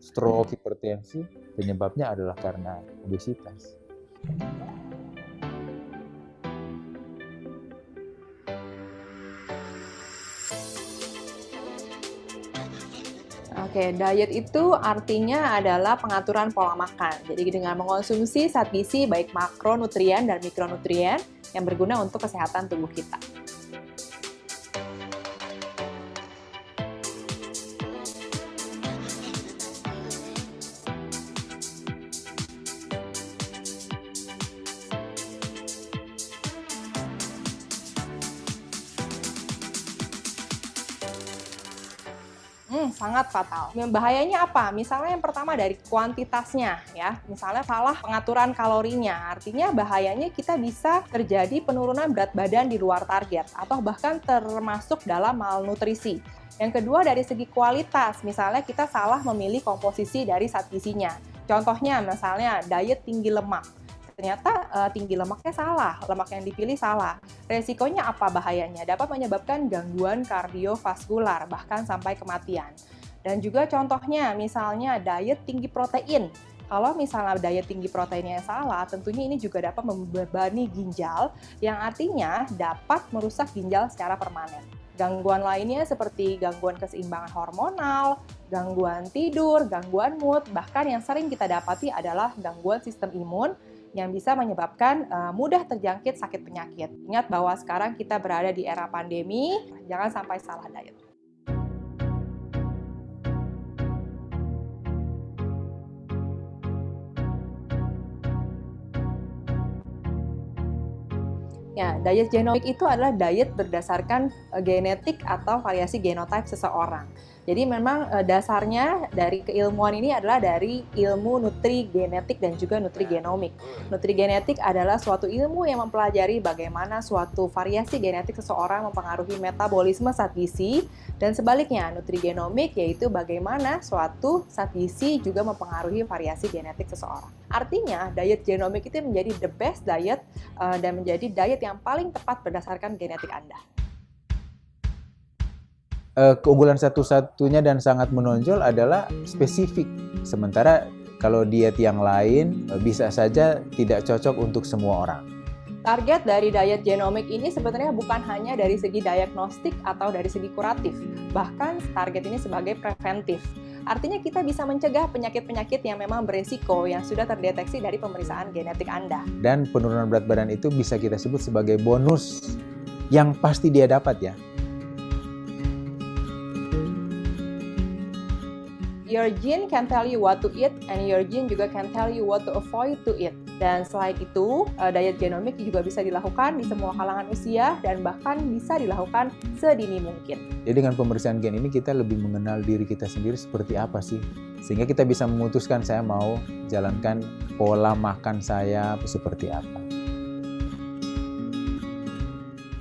stroke, hipertensi, penyebabnya adalah karena obesitas. Oke, diet itu artinya adalah pengaturan pola makan. Jadi dengan mengonsumsi zat gizi baik makronutrien dan mikronutrien yang berguna untuk kesehatan tubuh kita. Fatal. Bahayanya apa? Misalnya yang pertama dari kuantitasnya ya. Misalnya salah pengaturan kalorinya. Artinya bahayanya kita bisa terjadi penurunan berat badan di luar target atau bahkan termasuk dalam malnutrisi. Yang kedua dari segi kualitas, misalnya kita salah memilih komposisi dari zat gizinya. Contohnya misalnya diet tinggi lemak ternyata uh, tinggi lemaknya salah, lemak yang dipilih salah. Resikonya apa bahayanya? Dapat menyebabkan gangguan kardiovaskular, bahkan sampai kematian. Dan juga contohnya, misalnya diet tinggi protein. Kalau misalnya diet tinggi proteinnya salah, tentunya ini juga dapat membebani ginjal, yang artinya dapat merusak ginjal secara permanen. Gangguan lainnya seperti gangguan keseimbangan hormonal, gangguan tidur, gangguan mood, bahkan yang sering kita dapati adalah gangguan sistem imun yang bisa menyebabkan uh, mudah terjangkit sakit penyakit. Ingat bahwa sekarang kita berada di era pandemi, jangan sampai salah diet. Ya, diet genomik itu adalah diet berdasarkan eh, genetik atau variasi genotype seseorang. Jadi memang uh, dasarnya dari keilmuan ini adalah dari ilmu nutri genetik dan juga nutri genomik. Nutri genetik adalah suatu ilmu yang mempelajari bagaimana suatu variasi genetik seseorang mempengaruhi metabolisme zat gizi dan sebaliknya nutri genomik yaitu bagaimana suatu zat gizi juga mempengaruhi variasi genetik seseorang. Artinya diet genomik itu menjadi the best diet uh, dan menjadi diet yang paling tepat berdasarkan genetik Anda uh, keunggulan satu-satunya dan sangat menonjol adalah spesifik. Sementara kalau diet yang lain uh, bisa saja tidak cocok untuk semua orang. Target dari diet genomik ini sebenarnya bukan hanya dari segi diagnostik atau dari segi kuratif, bahkan target ini sebagai preventif. Artinya kita bisa mencegah penyakit-penyakit yang memang beresiko yang sudah terdeteksi dari pemeriksaan genetik Anda. Dan penurunan berat badan itu bisa kita sebut sebagai bonus yang pasti dia dapat ya. Your gene can tell you what to eat and your gene juga can tell you what to avoid to eat. Dan selain itu, uh, diet genomik juga bisa dilakukan di semua kalangan usia dan bahkan bisa dilakukan sedini mungkin. Jadi dengan pemeriksaan gen ini kita lebih mengenal diri kita sendiri seperti apa sih. Sehingga kita bisa memutuskan saya mau jalankan pola makan saya seperti apa.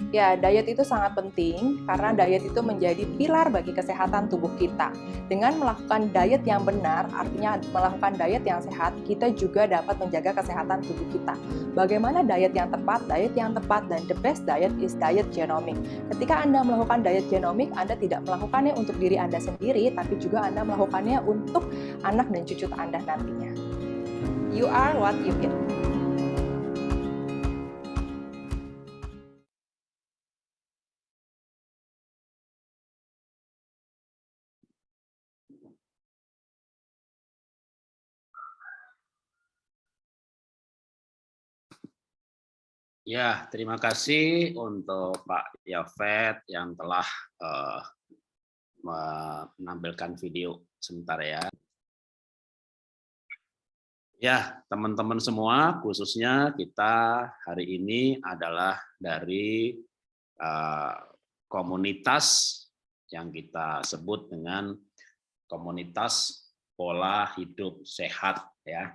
Ya, diet itu sangat penting karena diet itu menjadi pilar bagi kesehatan tubuh kita. Dengan melakukan diet yang benar, artinya melakukan diet yang sehat, kita juga dapat menjaga kesehatan tubuh kita. Bagaimana diet yang tepat? Diet yang tepat dan the best diet is diet genomic. Ketika Anda melakukan diet genomic, Anda tidak melakukannya untuk diri Anda sendiri, tapi juga Anda melakukannya untuk anak dan cucu Anda nantinya. You are what you eat. Ya, terima kasih untuk Pak Yafet yang telah uh, menampilkan video sebentar ya. Ya, teman-teman semua, khususnya kita hari ini adalah dari uh, komunitas yang kita sebut dengan komunitas pola hidup sehat ya.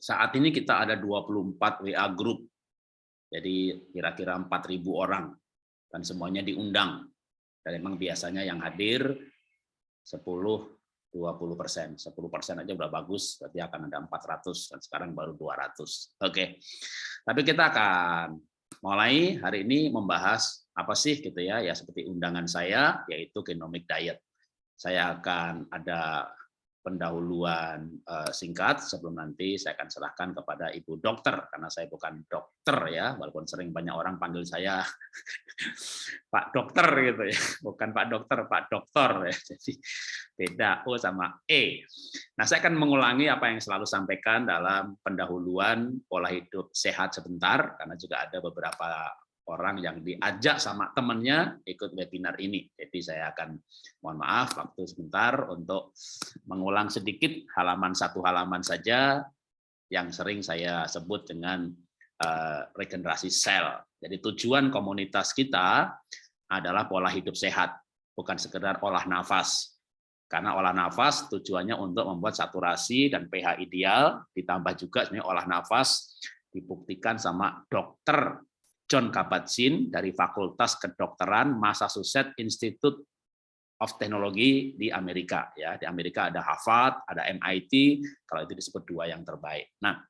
Saat ini kita ada 24 WA group jadi kira-kira 4.000 orang dan semuanya diundang. Dan memang biasanya yang hadir 10 20 persen, 10 persen aja udah bagus, berarti akan ada 400 dan sekarang baru 200. Oke, tapi kita akan mulai hari ini membahas apa sih gitu ya, ya seperti undangan saya yaitu genomic diet. Saya akan ada pendahuluan uh, singkat. Sebelum nanti saya akan serahkan kepada Ibu Dokter karena saya bukan dokter ya walaupun sering banyak orang panggil saya Pak Dokter gitu ya. Bukan Pak Dokter Pak Dokter ya. Jadi beda O sama E. Nah saya akan mengulangi apa yang selalu sampaikan dalam pendahuluan pola hidup sehat sebentar karena juga ada beberapa orang yang diajak sama temannya ikut webinar ini. Jadi saya akan mohon maaf waktu sebentar untuk mengulang sedikit halaman satu halaman saja yang sering saya sebut dengan uh, regenerasi sel. Jadi tujuan komunitas kita adalah pola hidup sehat, bukan sekedar olah nafas. Karena olah nafas tujuannya untuk membuat saturasi dan pH ideal, ditambah juga sebenarnya olah nafas dibuktikan sama dokter John Kabat-Zinn dari Fakultas Kedokteran Massachusetts Institute of Technology di Amerika ya. Di Amerika ada Harvard ada MIT kalau itu disebut dua yang terbaik. Nah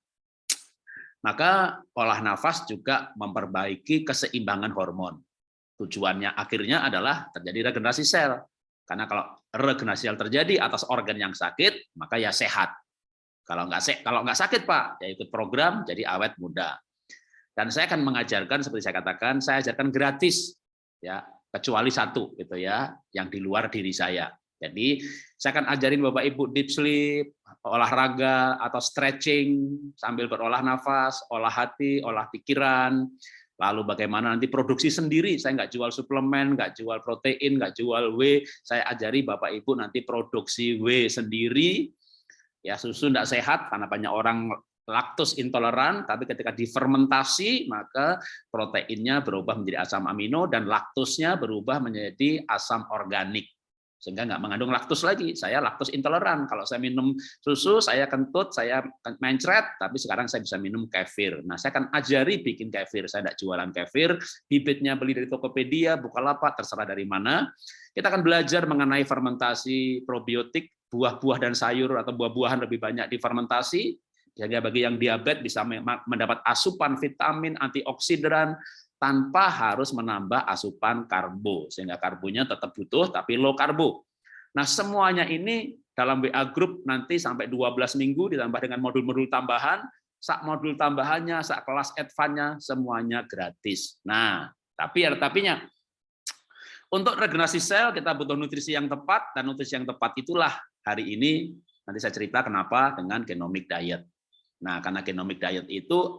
maka olah nafas juga memperbaiki keseimbangan hormon. Tujuannya akhirnya adalah terjadi regenerasi sel. Karena kalau regenerasi sel terjadi atas organ yang sakit maka ya sehat. Kalau nggak kalau nggak sakit pak ya ikut program jadi awet muda dan saya akan mengajarkan seperti saya katakan, saya ajarkan gratis ya, kecuali satu gitu ya, yang di luar diri saya. Jadi saya akan ajarin Bapak Ibu deep sleep, olahraga atau stretching sambil berolah nafas, olah hati, olah pikiran, lalu bagaimana nanti produksi sendiri, saya nggak jual suplemen, nggak jual protein, nggak jual W, saya ajari Bapak Ibu nanti produksi W sendiri, ya susu nggak sehat karena banyak orang laktos intoleran, tapi ketika difermentasi maka proteinnya berubah menjadi asam amino dan laktosnya berubah menjadi asam organik sehingga nggak mengandung laktos lagi. Saya laktos intoleran. Kalau saya minum susu, saya kentut, saya mencret, tapi sekarang saya bisa minum kefir. Nah, saya akan ajari bikin kefir. Saya tidak jualan kefir, bibitnya beli dari Tokopedia, Bukalapak, terserah dari mana. Kita akan belajar mengenai fermentasi probiotik, buah-buah dan sayur atau buah-buahan lebih banyak difermentasi, sehingga bagi yang diabetes bisa mendapat asupan vitamin, antioksidan tanpa harus menambah asupan karbo. Sehingga karbonya tetap butuh tapi low karbo. Nah, semuanya ini dalam WA group nanti sampai 12 minggu ditambah dengan modul-modul tambahan, sak modul tambahannya, sak kelas advance-nya semuanya gratis. Nah, tapi ada tapinya. Untuk regenerasi sel kita butuh nutrisi yang tepat dan nutrisi yang tepat itulah hari ini nanti saya cerita kenapa dengan genomic diet. Nah, karena genomic diet itu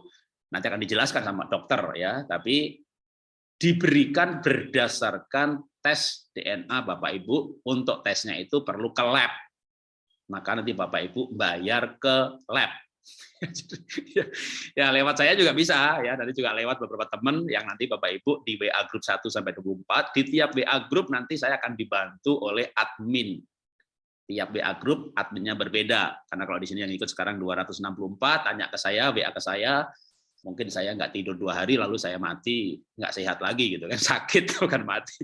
nanti akan dijelaskan sama dokter ya, tapi diberikan berdasarkan tes DNA Bapak Ibu. Untuk tesnya itu perlu ke lab. Maka nanti Bapak Ibu bayar ke lab. ya lewat saya juga bisa ya nanti juga lewat beberapa teman yang nanti Bapak Ibu di WA grup 1 sampai 24 di tiap WA grup nanti saya akan dibantu oleh admin tiap WA grup adminnya berbeda. Karena kalau di sini yang ikut sekarang 264, tanya ke saya, WA ke saya, mungkin saya nggak tidur dua hari lalu saya mati, nggak sehat lagi gitu kan, sakit bukan mati.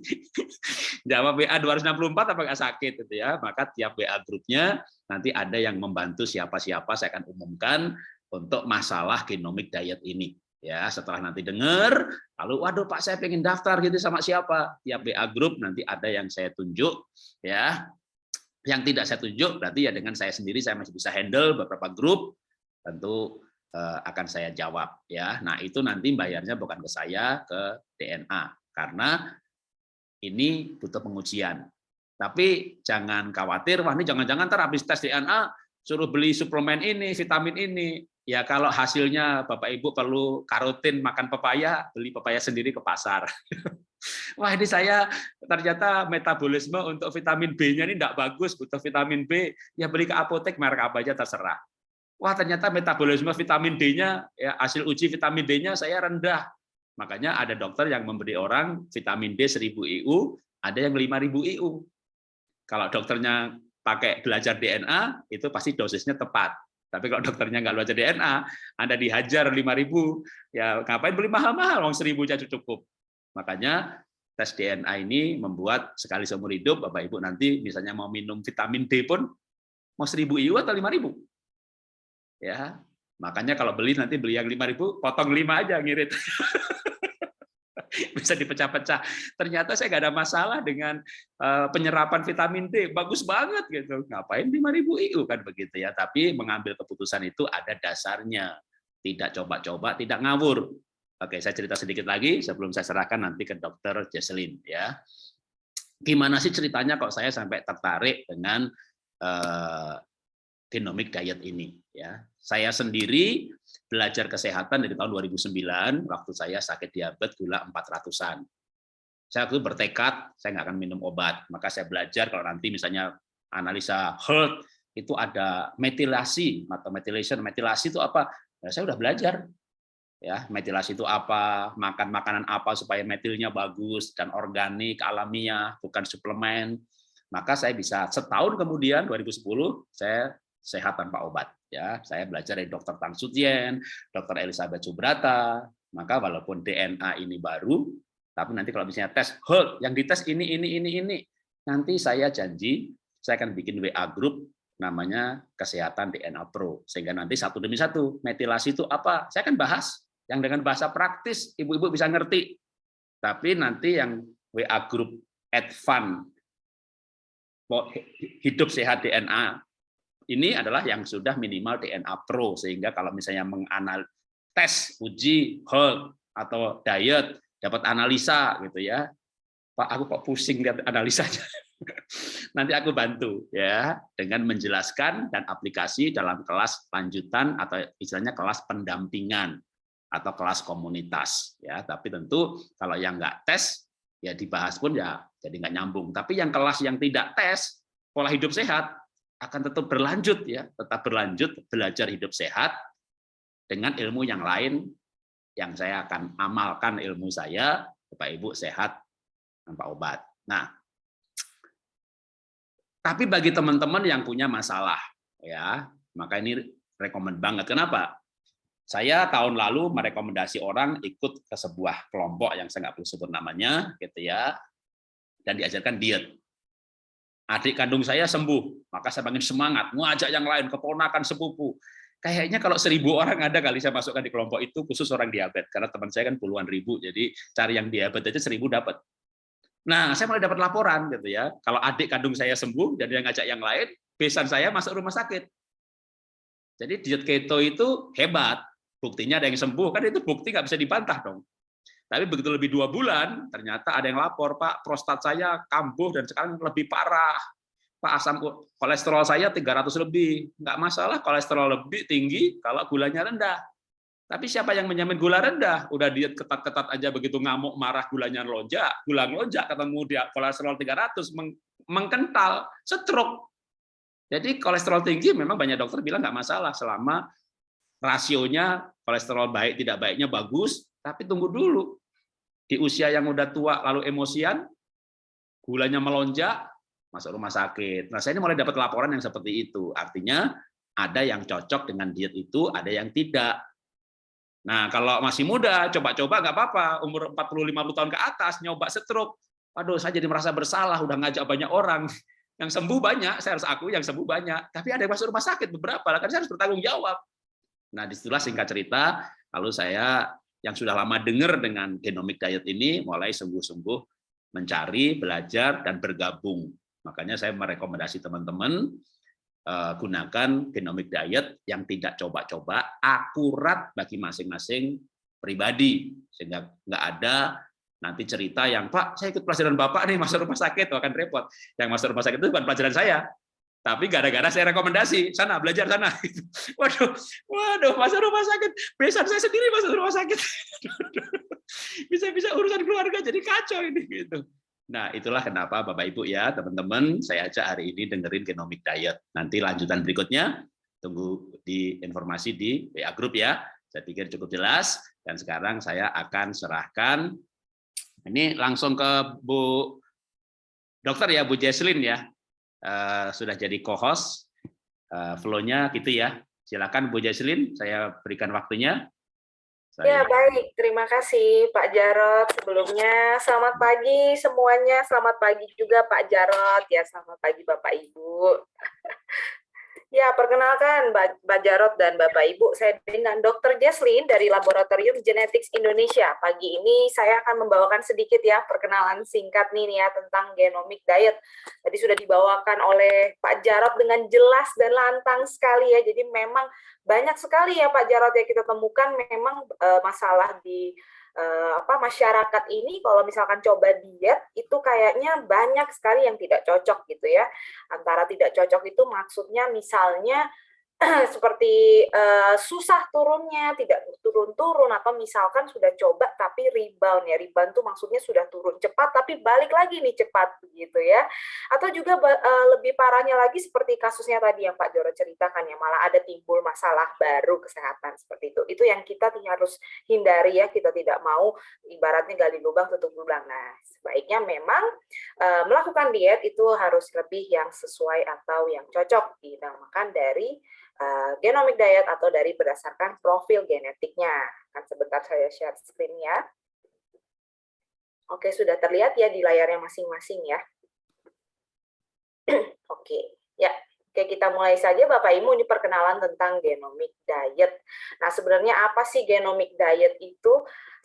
Jawab WA 264 apa nggak sakit gitu ya. Maka tiap WA grupnya nanti ada yang membantu siapa-siapa saya akan umumkan untuk masalah genomic diet ini ya setelah nanti dengar lalu waduh Pak saya pengen daftar gitu sama siapa tiap WA grup nanti ada yang saya tunjuk ya yang tidak saya tunjuk berarti ya dengan saya sendiri saya masih bisa handle beberapa grup tentu eh, akan saya jawab ya. Nah, itu nanti bayarnya bukan ke saya ke DNA karena ini butuh pengujian. Tapi jangan khawatir, wah ini jangan-jangan ntar habis tes DNA suruh beli suplemen ini, vitamin ini. Ya kalau hasilnya Bapak Ibu perlu karotin makan pepaya, beli pepaya sendiri ke pasar. Wah ini saya ternyata metabolisme untuk vitamin B-nya ini tidak bagus, butuh vitamin B, ya beli ke apotek merek apa aja terserah. Wah ternyata metabolisme vitamin D-nya, ya, hasil uji vitamin D-nya saya rendah. Makanya ada dokter yang memberi orang vitamin D 1000 IU, ada yang 5000 IU. Kalau dokternya pakai belajar DNA, itu pasti dosisnya tepat. Tapi kalau dokternya nggak belajar DNA, Anda dihajar 5000, ya ngapain beli mahal-mahal, uang 1000 aja cukup. Makanya tes DNA ini membuat sekali seumur hidup Bapak Ibu nanti misalnya mau minum vitamin D pun mau 1000 IU atau 5000. Ya. Makanya kalau beli nanti beli yang 5000 potong 5 aja ngirit. bisa dipecah-pecah. Ternyata saya nggak ada masalah dengan uh, penyerapan vitamin D, bagus banget gitu. Ngapain 5000 IU kan begitu ya. Tapi mengambil keputusan itu ada dasarnya. Tidak coba-coba, tidak ngawur. Oke, saya cerita sedikit lagi sebelum saya serahkan nanti ke dokter Jesselyn ya. Gimana sih ceritanya kok saya sampai tertarik dengan uh, genomic diet ini ya. Saya sendiri belajar kesehatan dari tahun 2009 waktu saya sakit diabetes gula 400-an. Saya waktu bertekad saya nggak akan minum obat, maka saya belajar kalau nanti misalnya analisa herd itu ada metilasi atau methylation. Metilasi itu apa? Ya, saya udah belajar. Ya, metilasi itu apa? Makan makanan apa supaya metilnya bagus dan organik, alamiah, bukan suplemen. Maka saya bisa setahun kemudian 2010 saya sehat tanpa obat. Ya, saya belajar dari Dr. Tang Sutien, Dr. Elizabeth Subrata. Maka walaupun DNA ini baru, tapi nanti kalau misalnya tes, hold, yang dites ini, ini, ini, ini, nanti saya janji saya akan bikin WA group namanya kesehatan DNA Pro sehingga nanti satu demi satu metilasi itu apa saya akan bahas yang dengan bahasa praktis ibu-ibu bisa ngerti tapi nanti yang WA group advance hidup sehat DNA ini adalah yang sudah minimal DNA Pro sehingga kalau misalnya menganal tes uji hold atau diet dapat analisa gitu ya. Pak aku kok pusing lihat analisanya? Nanti aku bantu ya dengan menjelaskan dan aplikasi dalam kelas lanjutan atau istilahnya kelas pendampingan atau kelas komunitas ya. Tapi tentu kalau yang nggak tes ya dibahas pun ya jadi nggak nyambung. Tapi yang kelas yang tidak tes pola hidup sehat akan tetap berlanjut ya, tetap berlanjut belajar hidup sehat dengan ilmu yang lain yang saya akan amalkan ilmu saya Bapak Ibu sehat tanpa obat. Nah, tapi bagi teman-teman yang punya masalah ya, maka ini rekomend banget. Kenapa? Saya tahun lalu merekomendasi orang ikut ke sebuah kelompok yang saya nggak perlu sebut namanya, gitu ya, dan diajarkan diet adik kandung saya sembuh, maka saya makin semangat, ngajak yang lain, keponakan sepupu. Kayaknya kalau seribu orang ada kali saya masukkan di kelompok itu khusus orang diabetes, karena teman saya kan puluhan ribu, jadi cari yang diabetes aja seribu dapat. Nah, saya mulai dapat laporan gitu ya, kalau adik kandung saya sembuh dan dia ngajak yang lain, besan saya masuk rumah sakit. Jadi diet keto itu hebat, buktinya ada yang sembuh, kan itu bukti nggak bisa dibantah dong. Tapi begitu lebih dua bulan, ternyata ada yang lapor, Pak, prostat saya kambuh dan sekarang lebih parah. Pak, asam kolesterol saya 300 lebih. Nggak masalah kolesterol lebih tinggi kalau gulanya rendah. Tapi siapa yang menjamin gula rendah? Udah diet ketat-ketat aja begitu ngamuk, marah, gulanya lonjak, gula lonjak, ketemu dia kolesterol 300, meng mengkental, stroke. Jadi kolesterol tinggi memang banyak dokter bilang nggak masalah selama rasionya kolesterol baik tidak baiknya bagus, tapi tunggu dulu. Di usia yang udah tua lalu emosian, gulanya melonjak, masuk rumah sakit. Nah, saya ini mulai dapat laporan yang seperti itu. Artinya ada yang cocok dengan diet itu, ada yang tidak. Nah, kalau masih muda, coba-coba nggak apa-apa. Umur 40-50 tahun ke atas, nyoba stroke. Waduh, saya jadi merasa bersalah, udah ngajak banyak orang. Yang sembuh banyak, saya harus akui yang sembuh banyak. Tapi ada yang masuk rumah sakit beberapa, kan saya harus bertanggung jawab. Nah, di situlah singkat cerita, lalu saya yang sudah lama dengar dengan genomic diet ini mulai sungguh-sungguh mencari, belajar, dan bergabung. Makanya saya merekomendasi teman-teman uh, gunakan genomic diet yang tidak coba-coba, akurat bagi masing-masing pribadi. Sehingga nggak ada nanti cerita yang, Pak, saya ikut pelajaran Bapak nih, masuk rumah sakit, akan repot. Yang masuk rumah sakit itu bukan pelajaran saya, tapi gara-gara saya rekomendasi sana belajar sana. Waduh waduh masuk rumah sakit? Besan saya sendiri masuk rumah sakit. Bisa-bisa urusan keluarga jadi kacau ini gitu. Nah itulah kenapa bapak ibu ya teman-teman saya ajak hari ini dengerin genomic diet. Nanti lanjutan berikutnya tunggu di informasi di WA group ya. Saya pikir cukup jelas dan sekarang saya akan serahkan. Ini langsung ke Bu dokter ya Bu Jesslyn ya uh, sudah jadi co-host. Uh, Flow-nya gitu ya. Silakan Bu Jaslin, saya berikan waktunya. Saya... Ya, baik. Terima kasih Pak Jarot. Sebelumnya, selamat pagi semuanya. Selamat pagi juga Pak Jarot. Ya, selamat pagi Bapak Ibu. Ya, perkenalkan Mbak Jarot dan Bapak Ibu, saya dengan Dr. Jesslyn dari Laboratorium Genetics Indonesia. Pagi ini saya akan membawakan sedikit ya perkenalan singkat nih ya tentang genomic diet. Tadi sudah dibawakan oleh Pak Jarot dengan jelas dan lantang sekali ya. Jadi memang banyak sekali ya Pak Jarot yang kita temukan memang uh, masalah di uh, apa masyarakat ini kalau misalkan coba diet itu kayaknya banyak sekali yang tidak cocok gitu ya. Antara tidak cocok itu maksudnya misalnya seperti uh, susah turunnya, tidak turun-turun, atau misalkan sudah coba tapi rebound ya, rebound itu maksudnya sudah turun cepat tapi balik lagi nih cepat begitu ya. Atau juga uh, lebih parahnya lagi seperti kasusnya tadi yang Pak Joro ceritakan ya, malah ada timbul masalah baru kesehatan seperti itu. Itu yang kita harus hindari ya, kita tidak mau ibaratnya gali lubang tutup lubang. Nah, sebaiknya memang uh, melakukan diet itu harus lebih yang sesuai atau yang cocok dinamakan dari uh, genomic diet atau dari berdasarkan profil genetiknya. Kan sebentar saya share screen ya. Oke, sudah terlihat ya di layarnya masing-masing ya. Oke, ya. Oke, kita mulai saja Bapak Ibu ini perkenalan tentang genomic diet. Nah, sebenarnya apa sih genomic diet itu?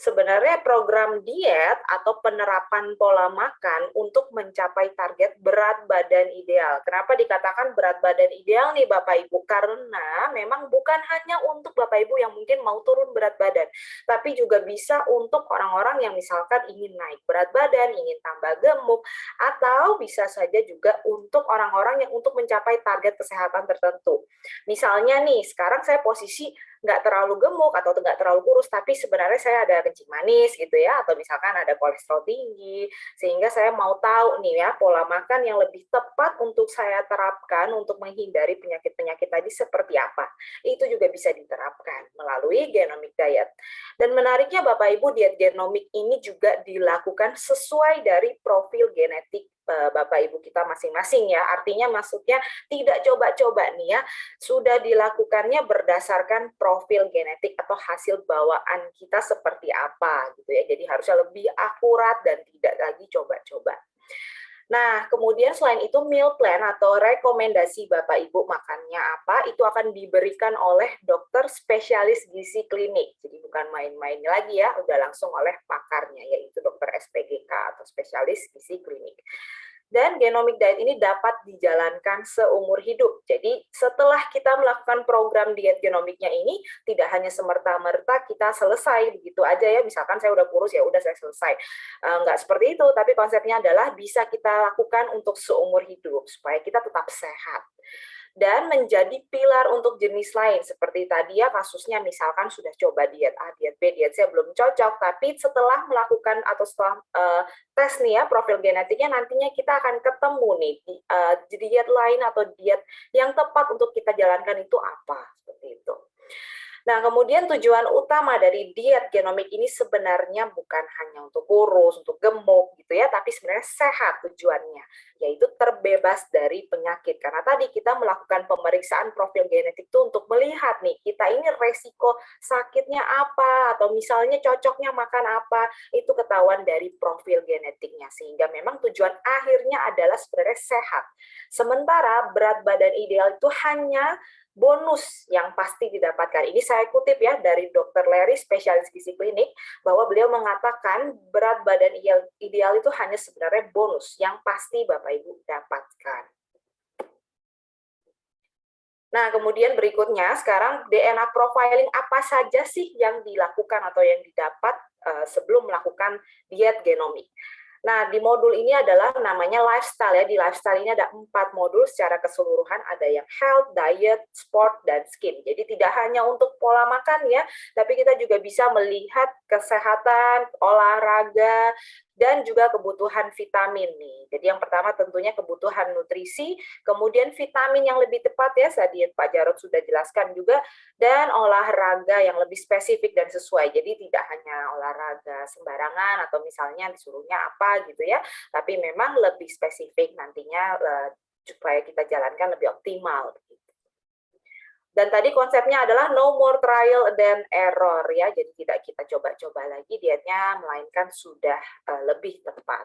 Sebenarnya program diet atau penerapan pola makan untuk mencapai target berat badan ideal. Kenapa dikatakan berat badan ideal nih Bapak Ibu? Karena memang bukan hanya untuk Bapak Ibu yang mungkin mau turun berat badan, tapi juga bisa untuk orang-orang yang misalkan ingin naik berat badan, ingin tambah gemuk, atau bisa saja juga untuk orang-orang yang untuk mencapai target kesehatan tertentu. Misalnya nih, sekarang saya posisi nggak terlalu gemuk atau nggak terlalu kurus, tapi sebenarnya saya ada kencing manis gitu ya, atau misalkan ada kolesterol tinggi, sehingga saya mau tahu nih ya pola makan yang lebih tepat untuk saya terapkan untuk menghindari penyakit-penyakit tadi seperti apa. Itu juga bisa diterapkan melalui genomic diet. Dan menariknya Bapak Ibu, diet genomik ini juga dilakukan sesuai dari profil genetik Bapak Ibu kita masing-masing ya. Artinya maksudnya tidak coba-coba nih ya, sudah dilakukannya berdasarkan profil genetik atau hasil bawaan kita seperti apa gitu ya. Jadi harusnya lebih akurat dan tidak lagi coba-coba. Nah, kemudian selain itu meal plan atau rekomendasi Bapak Ibu makannya apa, itu akan diberikan oleh dokter spesialis gizi klinik. Jadi bukan main-main lagi ya, udah langsung oleh pakarnya, yaitu dokter SPGK atau spesialis gizi klinik dan genomic diet ini dapat dijalankan seumur hidup. Jadi setelah kita melakukan program diet genomiknya ini, tidak hanya semerta-merta kita selesai begitu aja ya, misalkan saya udah kurus ya udah saya selesai. Enggak seperti itu, tapi konsepnya adalah bisa kita lakukan untuk seumur hidup, supaya kita tetap sehat dan menjadi pilar untuk jenis lain. Seperti tadi ya kasusnya misalkan sudah coba diet A, diet B, diet C belum cocok. Tapi setelah melakukan atau setelah uh, tes nih ya profil genetiknya nantinya kita akan ketemu nih uh, diet lain atau diet yang tepat untuk kita jalankan itu apa. Seperti itu. Nah, kemudian tujuan utama dari diet genomik ini sebenarnya bukan hanya untuk kurus, untuk gemuk gitu ya, tapi sebenarnya sehat tujuannya, yaitu terbebas dari penyakit. Karena tadi kita melakukan pemeriksaan profil genetik itu untuk melihat nih, kita ini resiko sakitnya apa, atau misalnya cocoknya makan apa, itu ketahuan dari profil genetiknya. Sehingga memang tujuan akhirnya adalah sebenarnya sehat. Sementara berat badan ideal itu hanya bonus yang pasti didapatkan. Ini saya kutip ya dari Dr. Larry, spesialis gizi klinik, bahwa beliau mengatakan berat badan ideal itu hanya sebenarnya bonus yang pasti Bapak Ibu dapatkan. Nah, kemudian berikutnya sekarang DNA profiling apa saja sih yang dilakukan atau yang didapat uh, sebelum melakukan diet genomik. Nah, di modul ini adalah namanya lifestyle ya. Di lifestyle ini ada empat modul secara keseluruhan. Ada yang health, diet, sport, dan skin. Jadi tidak hanya untuk pola makan ya, tapi kita juga bisa melihat kesehatan, olahraga, dan juga kebutuhan vitamin nih. Jadi yang pertama tentunya kebutuhan nutrisi, kemudian vitamin yang lebih tepat ya, tadi Pak Jarod sudah jelaskan juga, dan olahraga yang lebih spesifik dan sesuai. Jadi tidak hanya olahraga sembarangan atau misalnya disuruhnya apa gitu ya, tapi memang lebih spesifik nantinya eh, supaya kita jalankan lebih optimal. Dan tadi konsepnya adalah no more trial than error ya. Jadi tidak kita coba-coba lagi dietnya melainkan sudah uh, lebih tepat.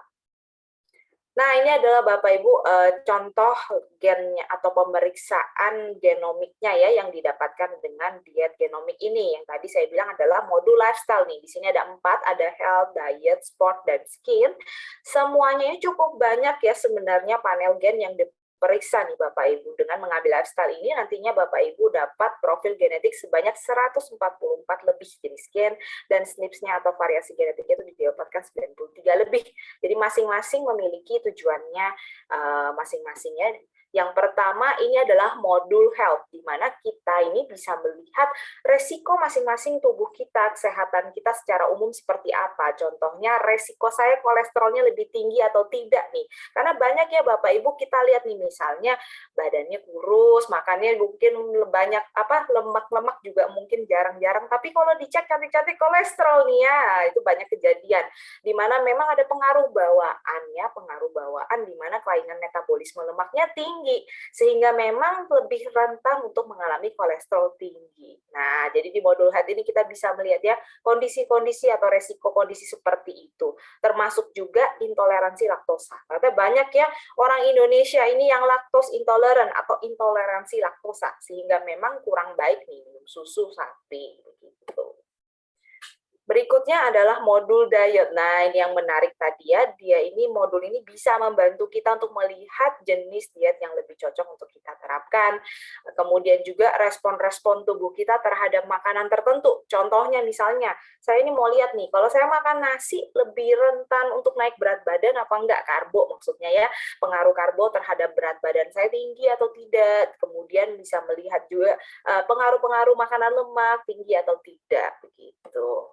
Nah, ini adalah Bapak Ibu eh, contoh gennya atau pemeriksaan genomiknya ya yang didapatkan dengan diet genomik ini. Yang tadi saya bilang adalah modul lifestyle nih. Di sini ada empat, ada health, diet, sport, dan skin. Semuanya cukup banyak ya sebenarnya panel gen yang periksa nih Bapak Ibu. Dengan mengambil lifestyle ini nantinya Bapak Ibu dapat profil genetik sebanyak 144 lebih jenis gen dan SNPs-nya atau variasi genetiknya itu didapatkan 93 lebih. Jadi masing-masing memiliki tujuannya eh, masing-masingnya yang pertama ini adalah modul health, di mana kita ini bisa melihat resiko masing-masing tubuh kita, kesehatan kita secara umum seperti apa. Contohnya resiko saya kolesterolnya lebih tinggi atau tidak nih. Karena banyak ya Bapak Ibu kita lihat nih misalnya badannya kurus, makannya mungkin banyak apa lemak-lemak juga mungkin jarang-jarang. Tapi kalau dicek cantik-cantik kolesterol nih ya, itu banyak kejadian. Di mana memang ada pengaruh bawaannya, pengaruh bawaan di mana kelainan metabolisme lemaknya tinggi tinggi, sehingga memang lebih rentan untuk mengalami kolesterol tinggi. Nah, jadi di modul head ini kita bisa melihat ya kondisi-kondisi atau resiko kondisi seperti itu, termasuk juga intoleransi laktosa. Karena banyak ya orang Indonesia ini yang laktos intoleran atau intoleransi laktosa, sehingga memang kurang baik minum susu sapi begitu. Berikutnya adalah modul diet. Nah, ini yang menarik tadi ya, dia ini modul ini bisa membantu kita untuk melihat jenis diet yang lebih cocok untuk kita terapkan. Kemudian juga respon-respon tubuh kita terhadap makanan tertentu. Contohnya misalnya, saya ini mau lihat nih, kalau saya makan nasi lebih rentan untuk naik berat badan apa enggak? Karbo maksudnya ya, pengaruh karbo terhadap berat badan saya tinggi atau tidak. Kemudian bisa melihat juga eh, pengaruh-pengaruh makanan lemak tinggi atau tidak begitu.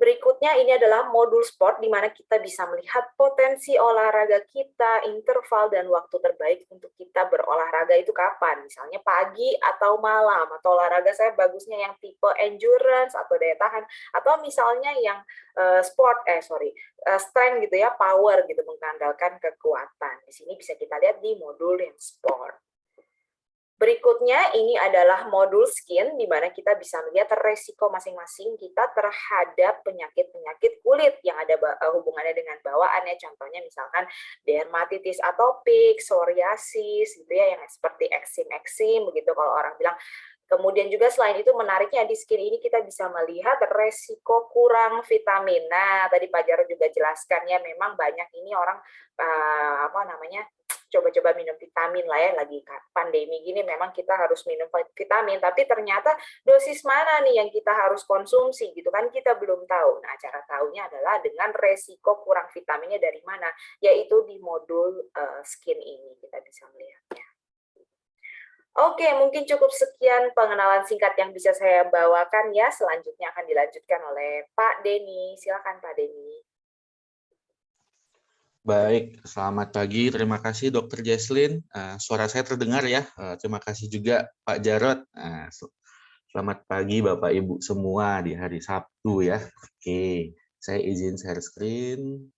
Berikutnya ini adalah modul sport di mana kita bisa melihat potensi olahraga kita, interval dan waktu terbaik untuk kita berolahraga itu kapan. Misalnya pagi atau malam atau olahraga saya bagusnya yang tipe endurance atau daya tahan atau misalnya yang uh, sport eh sorry uh, strength gitu ya, power gitu mengandalkan kekuatan. Di sini bisa kita lihat di modul yang sport. Berikutnya ini adalah modul skin di mana kita bisa melihat resiko masing-masing kita terhadap penyakit-penyakit kulit yang ada eh, hubungannya dengan bawaannya. Contohnya misalkan dermatitis atopik, psoriasis gitu ya yang seperti eksim-eksim begitu kalau orang bilang Kemudian juga selain itu menariknya di skin ini kita bisa melihat resiko kurang vitamin. Nah, tadi Pak Jarod juga jelaskan ya memang banyak ini orang uh, apa namanya coba-coba minum vitamin lah ya lagi pandemi gini memang kita harus minum vitamin tapi ternyata dosis mana nih yang kita harus konsumsi gitu kan kita belum tahu nah cara tahunya adalah dengan resiko kurang vitaminnya dari mana yaitu di modul uh, skin ini kita bisa melihatnya Oke, mungkin cukup sekian pengenalan singkat yang bisa saya bawakan ya. Selanjutnya akan dilanjutkan oleh Pak Denny. Silakan Pak Denny. Baik, selamat pagi. Terima kasih Dokter Jesslyn. Uh, suara saya terdengar ya. Uh, terima kasih juga Pak Jarot. Uh, selamat pagi Bapak Ibu semua di hari Sabtu ya. Oke, saya izin share screen.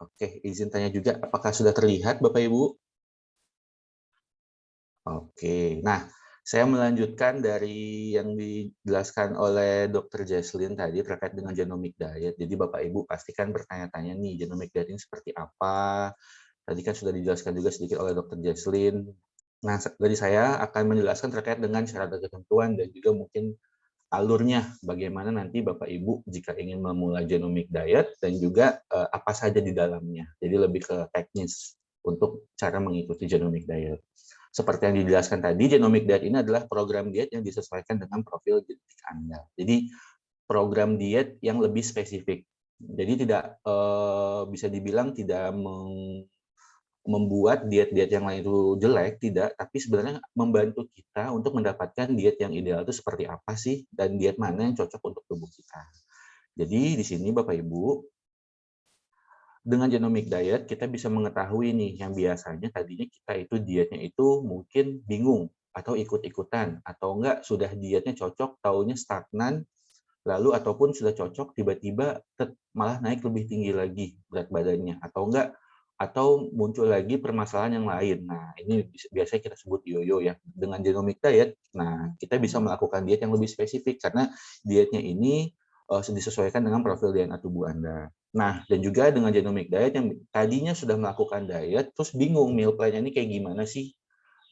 Oke, izin tanya juga apakah sudah terlihat Bapak Ibu? Oke, nah saya melanjutkan dari yang dijelaskan oleh Dr. Jesslyn tadi terkait dengan genomic diet. Jadi Bapak Ibu pastikan bertanya-tanya nih genomic diet ini seperti apa. Tadi kan sudah dijelaskan juga sedikit oleh Dr. Jesslyn. Nah, dari saya akan menjelaskan terkait dengan syarat dan ketentuan dan juga mungkin alurnya bagaimana nanti Bapak Ibu jika ingin memulai genomic diet dan juga uh, apa saja di dalamnya. Jadi lebih ke teknis untuk cara mengikuti genomic diet. Seperti yang dijelaskan tadi, genomic diet ini adalah program diet yang disesuaikan dengan profil genetik Anda. Jadi program diet yang lebih spesifik. Jadi tidak eh, bisa dibilang tidak membuat diet-diet yang lain itu jelek, tidak, tapi sebenarnya membantu kita untuk mendapatkan diet yang ideal itu seperti apa sih, dan diet mana yang cocok untuk tubuh kita. Jadi di sini Bapak Ibu, dengan genomic diet kita bisa mengetahui nih yang biasanya tadinya kita itu dietnya itu mungkin bingung atau ikut-ikutan atau enggak sudah dietnya cocok taunya stagnan lalu ataupun sudah cocok tiba-tiba malah naik lebih tinggi lagi berat badannya atau enggak atau muncul lagi permasalahan yang lain. Nah, ini biasanya kita sebut yoyo ya. Dengan genomic diet, nah kita bisa melakukan diet yang lebih spesifik karena dietnya ini uh, disesuaikan dengan profil DNA tubuh Anda. Nah, dan juga dengan genomic diet yang tadinya sudah melakukan diet, terus bingung meal plan-nya ini kayak gimana sih?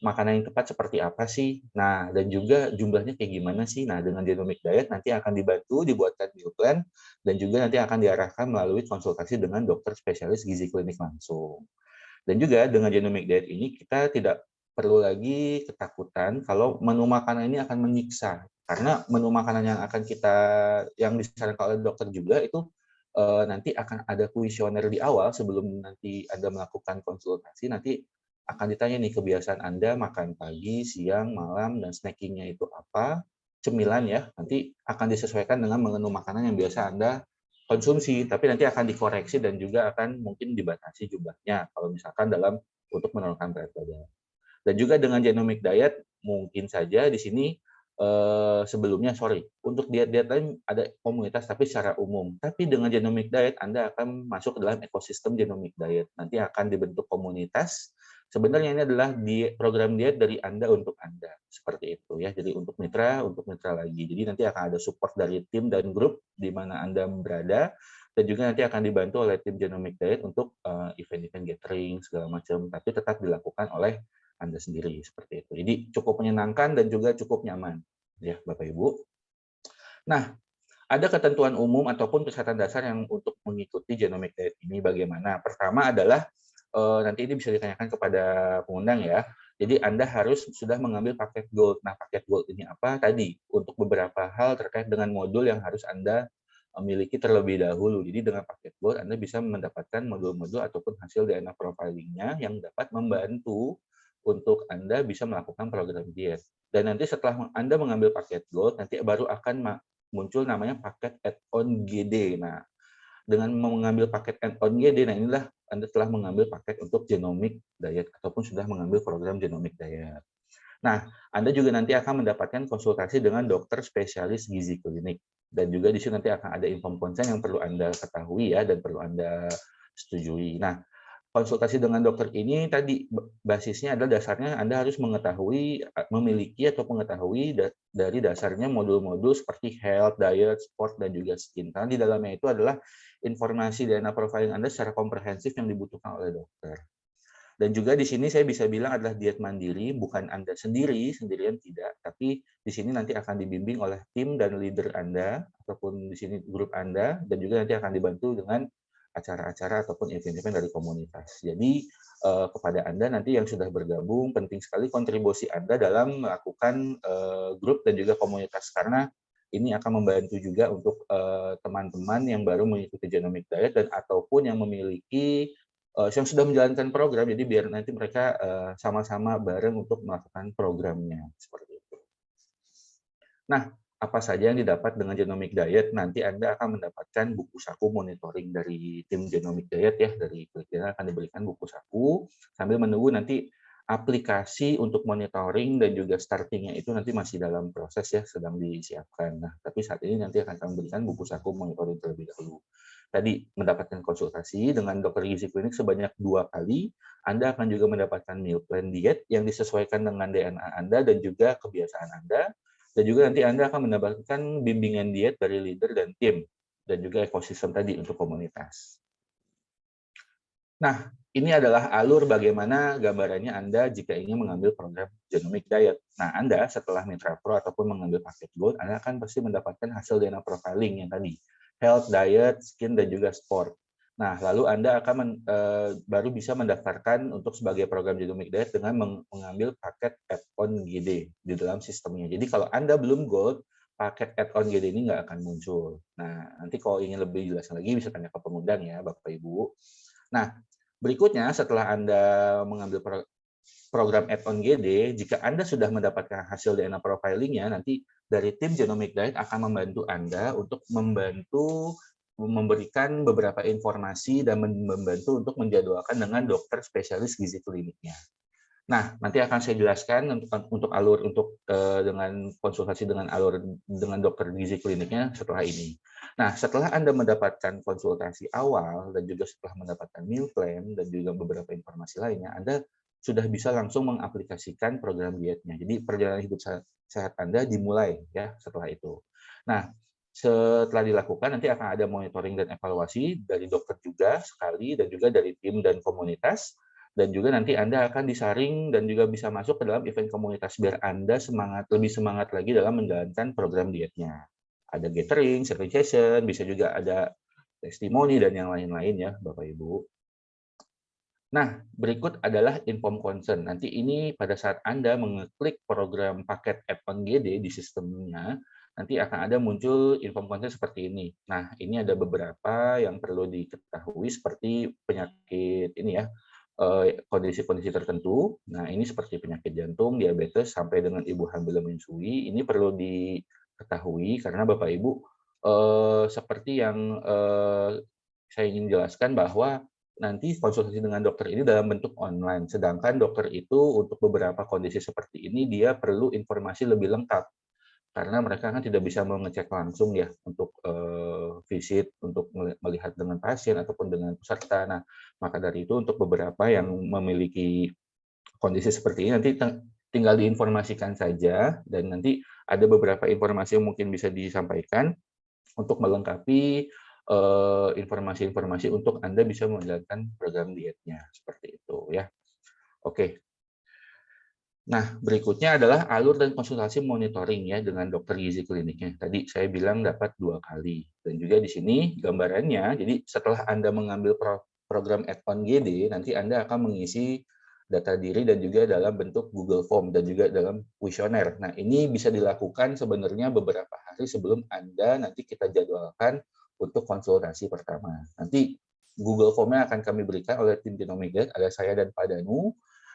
Makanan yang tepat seperti apa sih? Nah, dan juga jumlahnya kayak gimana sih? Nah, dengan genomic diet nanti akan dibantu dibuatkan meal plan dan juga nanti akan diarahkan melalui konsultasi dengan dokter spesialis gizi klinik langsung. Dan juga dengan genomic diet ini kita tidak perlu lagi ketakutan kalau menu makanan ini akan menyiksa. Karena menu makanan yang akan kita yang disarankan oleh dokter juga itu uh, nanti akan ada kuesioner di awal sebelum nanti Anda melakukan konsultasi. Nanti akan ditanya nih kebiasaan Anda makan pagi, siang, malam, dan snackingnya itu apa, cemilan ya, nanti akan disesuaikan dengan menu makanan yang biasa Anda konsumsi, tapi nanti akan dikoreksi dan juga akan mungkin dibatasi jumlahnya, kalau misalkan dalam untuk menurunkan berat badan. Dan juga dengan genomic diet, mungkin saja di sini eh, sebelumnya, sorry, untuk diet-diet lain ada komunitas tapi secara umum. Tapi dengan genomic diet, Anda akan masuk ke dalam ekosistem genomic diet. Nanti akan dibentuk komunitas Sebenarnya ini adalah di program diet dari Anda untuk Anda, seperti itu ya. Jadi untuk mitra, untuk mitra lagi. Jadi nanti akan ada support dari tim dan grup di mana Anda berada, dan juga nanti akan dibantu oleh tim Genomic Diet untuk eh, event-event gathering segala macam, tapi tetap dilakukan oleh Anda sendiri seperti itu. Jadi cukup menyenangkan dan juga cukup nyaman ya Bapak Ibu. Nah, ada ketentuan umum ataupun kesehatan dasar yang untuk mengikuti genomic diet ini bagaimana? Pertama adalah uh, nanti ini bisa ditanyakan kepada pengundang ya. Jadi Anda harus sudah mengambil paket gold. Nah, paket gold ini apa? Tadi untuk beberapa hal terkait dengan modul yang harus Anda eh, miliki terlebih dahulu. Jadi dengan paket gold Anda bisa mendapatkan modul-modul ataupun hasil DNA profilingnya yang dapat membantu untuk Anda bisa melakukan program diet. Dan nanti setelah Anda mengambil paket gold, nanti baru akan muncul namanya paket add-on GD. Nah, dengan mengambil paket add-on GD, nah inilah anda telah mengambil paket untuk genomic diet ataupun sudah mengambil program genomic diet. Nah, Anda juga nanti akan mendapatkan konsultasi dengan dokter spesialis gizi klinik. Dan juga di sini nanti akan ada inform konsen yang perlu Anda ketahui ya dan perlu Anda setujui. Nah, konsultasi dengan dokter ini tadi basisnya adalah dasarnya Anda harus mengetahui, memiliki atau mengetahui dari dasarnya modul-modul seperti health, diet, sport, dan juga skin. Karena di dalamnya itu adalah informasi DNA profiling Anda secara komprehensif yang dibutuhkan oleh dokter. Dan juga di sini saya bisa bilang adalah diet mandiri, bukan Anda sendiri, sendirian tidak, tapi di sini nanti akan dibimbing oleh tim dan leader Anda, ataupun di sini grup Anda, dan juga nanti akan dibantu dengan acara-acara ataupun event-event dari komunitas. Jadi eh, kepada Anda nanti yang sudah bergabung, penting sekali kontribusi Anda dalam melakukan eh, grup dan juga komunitas karena ini akan membantu juga untuk eh, teman-teman yang baru mengikuti genomic diet dan ataupun yang memiliki yang sudah menjalankan program, jadi biar nanti mereka sama-sama bareng untuk melakukan programnya seperti itu. Nah, apa saja yang didapat dengan genomic diet, nanti Anda akan mendapatkan buku saku monitoring dari tim genomic diet ya, dari Klikina akan diberikan buku saku, sambil menunggu nanti aplikasi untuk monitoring dan juga startingnya itu nanti masih dalam proses ya, sedang disiapkan. Nah, tapi saat ini nanti akan kami berikan buku saku monitoring terlebih dahulu. Tadi mendapatkan konsultasi dengan dokter gizi klinik sebanyak dua kali, Anda akan juga mendapatkan meal plan diet yang disesuaikan dengan DNA Anda dan juga kebiasaan Anda, dan juga nanti Anda akan mendapatkan bimbingan diet dari leader dan tim, dan juga ekosistem tadi untuk komunitas. Nah, ini adalah alur bagaimana gambarannya Anda jika ingin mengambil program genomic diet. Nah, Anda setelah Mitra Pro ataupun mengambil paket Gold, Anda akan pasti mendapatkan hasil DNA profiling yang tadi, health, diet, skin, dan juga sport. Nah, lalu Anda akan men, e, baru bisa mendaftarkan untuk sebagai program genomic diet dengan mengambil paket add-on GD di dalam sistemnya. Jadi kalau Anda belum gold, paket add-on GD ini nggak akan muncul. Nah, nanti kalau ingin lebih jelas lagi bisa tanya ke pengundang ya, Bapak Ibu. Nah, berikutnya setelah Anda mengambil pro program add-on GD, jika Anda sudah mendapatkan hasil DNA profilingnya, nanti dari tim Genomic Diet akan membantu Anda untuk membantu memberikan beberapa informasi dan membantu untuk menjadwalkan dengan dokter spesialis gizi kliniknya. Nah, nanti akan saya jelaskan untuk, untuk alur untuk uh, dengan konsultasi dengan alur dengan dokter gizi kliniknya setelah ini. Nah, setelah Anda mendapatkan konsultasi awal dan juga setelah mendapatkan meal plan dan juga beberapa informasi lainnya, Anda sudah bisa langsung mengaplikasikan program dietnya. Jadi perjalanan hidup sehat Anda dimulai ya setelah itu. Nah, setelah dilakukan nanti akan ada monitoring dan evaluasi dari dokter juga sekali dan juga dari tim dan komunitas dan juga nanti Anda akan disaring dan juga bisa masuk ke dalam event komunitas biar Anda semangat lebih semangat lagi dalam menjalankan program dietnya. Ada gathering, session, bisa juga ada testimoni dan yang lain-lain ya Bapak Ibu. Nah, berikut adalah inform concern. Nanti ini pada saat Anda mengeklik program paket app di sistemnya, nanti akan ada muncul inform concern seperti ini. Nah, ini ada beberapa yang perlu diketahui seperti penyakit ini ya, eh, kondisi-kondisi tertentu. Nah, ini seperti penyakit jantung, diabetes, sampai dengan ibu hamil menyusui. Ini perlu diketahui karena Bapak Ibu eh, seperti yang eh, saya ingin jelaskan bahwa nanti konsultasi dengan dokter ini dalam bentuk online. Sedangkan dokter itu untuk beberapa kondisi seperti ini dia perlu informasi lebih lengkap karena mereka kan tidak bisa mengecek langsung ya untuk uh, visit untuk melihat dengan pasien ataupun dengan peserta. Nah, maka dari itu untuk beberapa yang memiliki kondisi seperti ini nanti tinggal diinformasikan saja dan nanti ada beberapa informasi yang mungkin bisa disampaikan untuk melengkapi Eh, informasi-informasi untuk Anda bisa menjalankan program dietnya seperti itu ya. Oke. Nah, berikutnya adalah alur dan konsultasi monitoring ya dengan dokter gizi kliniknya. Tadi saya bilang dapat dua kali. Dan juga di sini gambarannya, jadi setelah Anda mengambil program add-on GD, nanti Anda akan mengisi data diri dan juga dalam bentuk Google Form dan juga dalam kuesioner. Nah, ini bisa dilakukan sebenarnya beberapa hari sebelum Anda nanti kita jadwalkan untuk konsultasi pertama. Nanti Google Form-nya akan kami berikan oleh tim Genomic ada saya dan Pak Danu.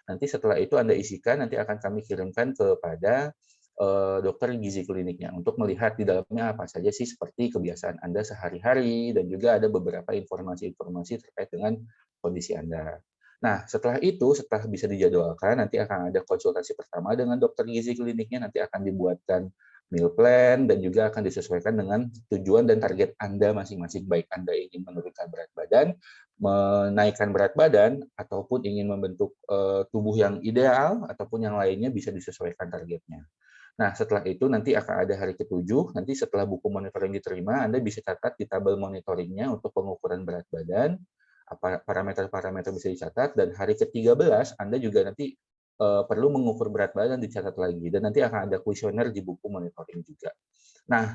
Nanti setelah itu Anda isikan, nanti akan kami kirimkan kepada uh, dokter gizi kliniknya untuk melihat di dalamnya apa saja sih seperti kebiasaan Anda sehari-hari dan juga ada beberapa informasi-informasi terkait dengan kondisi Anda. Nah, setelah itu, setelah bisa dijadwalkan, nanti akan ada konsultasi pertama dengan dokter gizi kliniknya, nanti akan dibuatkan meal plan dan juga akan disesuaikan dengan tujuan dan target Anda masing-masing baik Anda ingin menurunkan berat badan, menaikkan berat badan ataupun ingin membentuk uh, tubuh yang ideal ataupun yang lainnya bisa disesuaikan targetnya. Nah, setelah itu nanti akan ada hari ketujuh, nanti setelah buku monitoring diterima, Anda bisa catat di tabel monitoringnya untuk pengukuran berat badan, parameter-parameter bisa dicatat, dan hari ke-13 Anda juga nanti uh, perlu mengukur berat badan dicatat lagi dan nanti akan ada kuesioner di buku monitoring juga. Nah,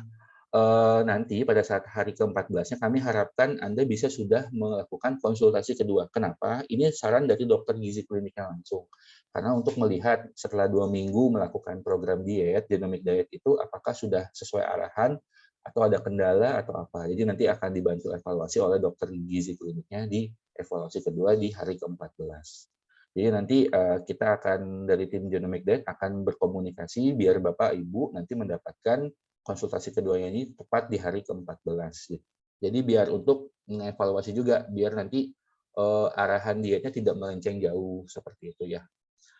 nanti pada saat hari ke-14-nya kami harapkan Anda bisa sudah melakukan konsultasi kedua. Kenapa? Ini saran dari dokter gizi kliniknya langsung. Karena untuk melihat setelah dua minggu melakukan program diet, genomic diet itu apakah sudah sesuai arahan atau ada kendala atau apa. Jadi nanti akan dibantu evaluasi oleh dokter gizi kliniknya di evaluasi kedua di hari ke-14. Jadi nanti uh, kita akan dari tim Genomic Diet akan berkomunikasi biar Bapak Ibu nanti mendapatkan konsultasi keduanya ini tepat di hari ke-14. Jadi biar untuk mengevaluasi juga biar nanti uh, arahan dietnya tidak melenceng jauh seperti itu ya.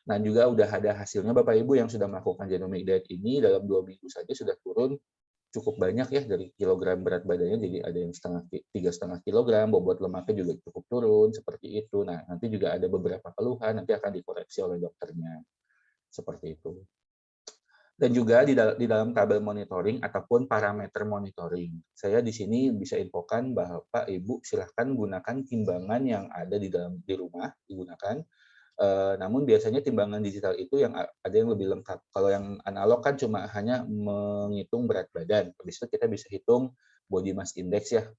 Nah juga udah ada hasilnya Bapak Ibu yang sudah melakukan genomic diet ini dalam dua minggu saja sudah turun cukup banyak ya dari kilogram berat badannya jadi ada yang setengah tiga setengah kilogram bobot lemaknya juga cukup turun seperti itu nah nanti juga ada beberapa keluhan nanti akan dikoreksi oleh dokternya seperti itu dan juga di, dal di dalam tabel monitoring ataupun parameter monitoring saya di sini bisa infokan bahwa Pak Ibu silahkan gunakan timbangan yang ada di dalam di rumah digunakan Uh, namun biasanya timbangan digital itu yang ada yang lebih lengkap. Kalau yang analog kan cuma hanya menghitung berat badan. Habis itu kita bisa hitung body mass index ya,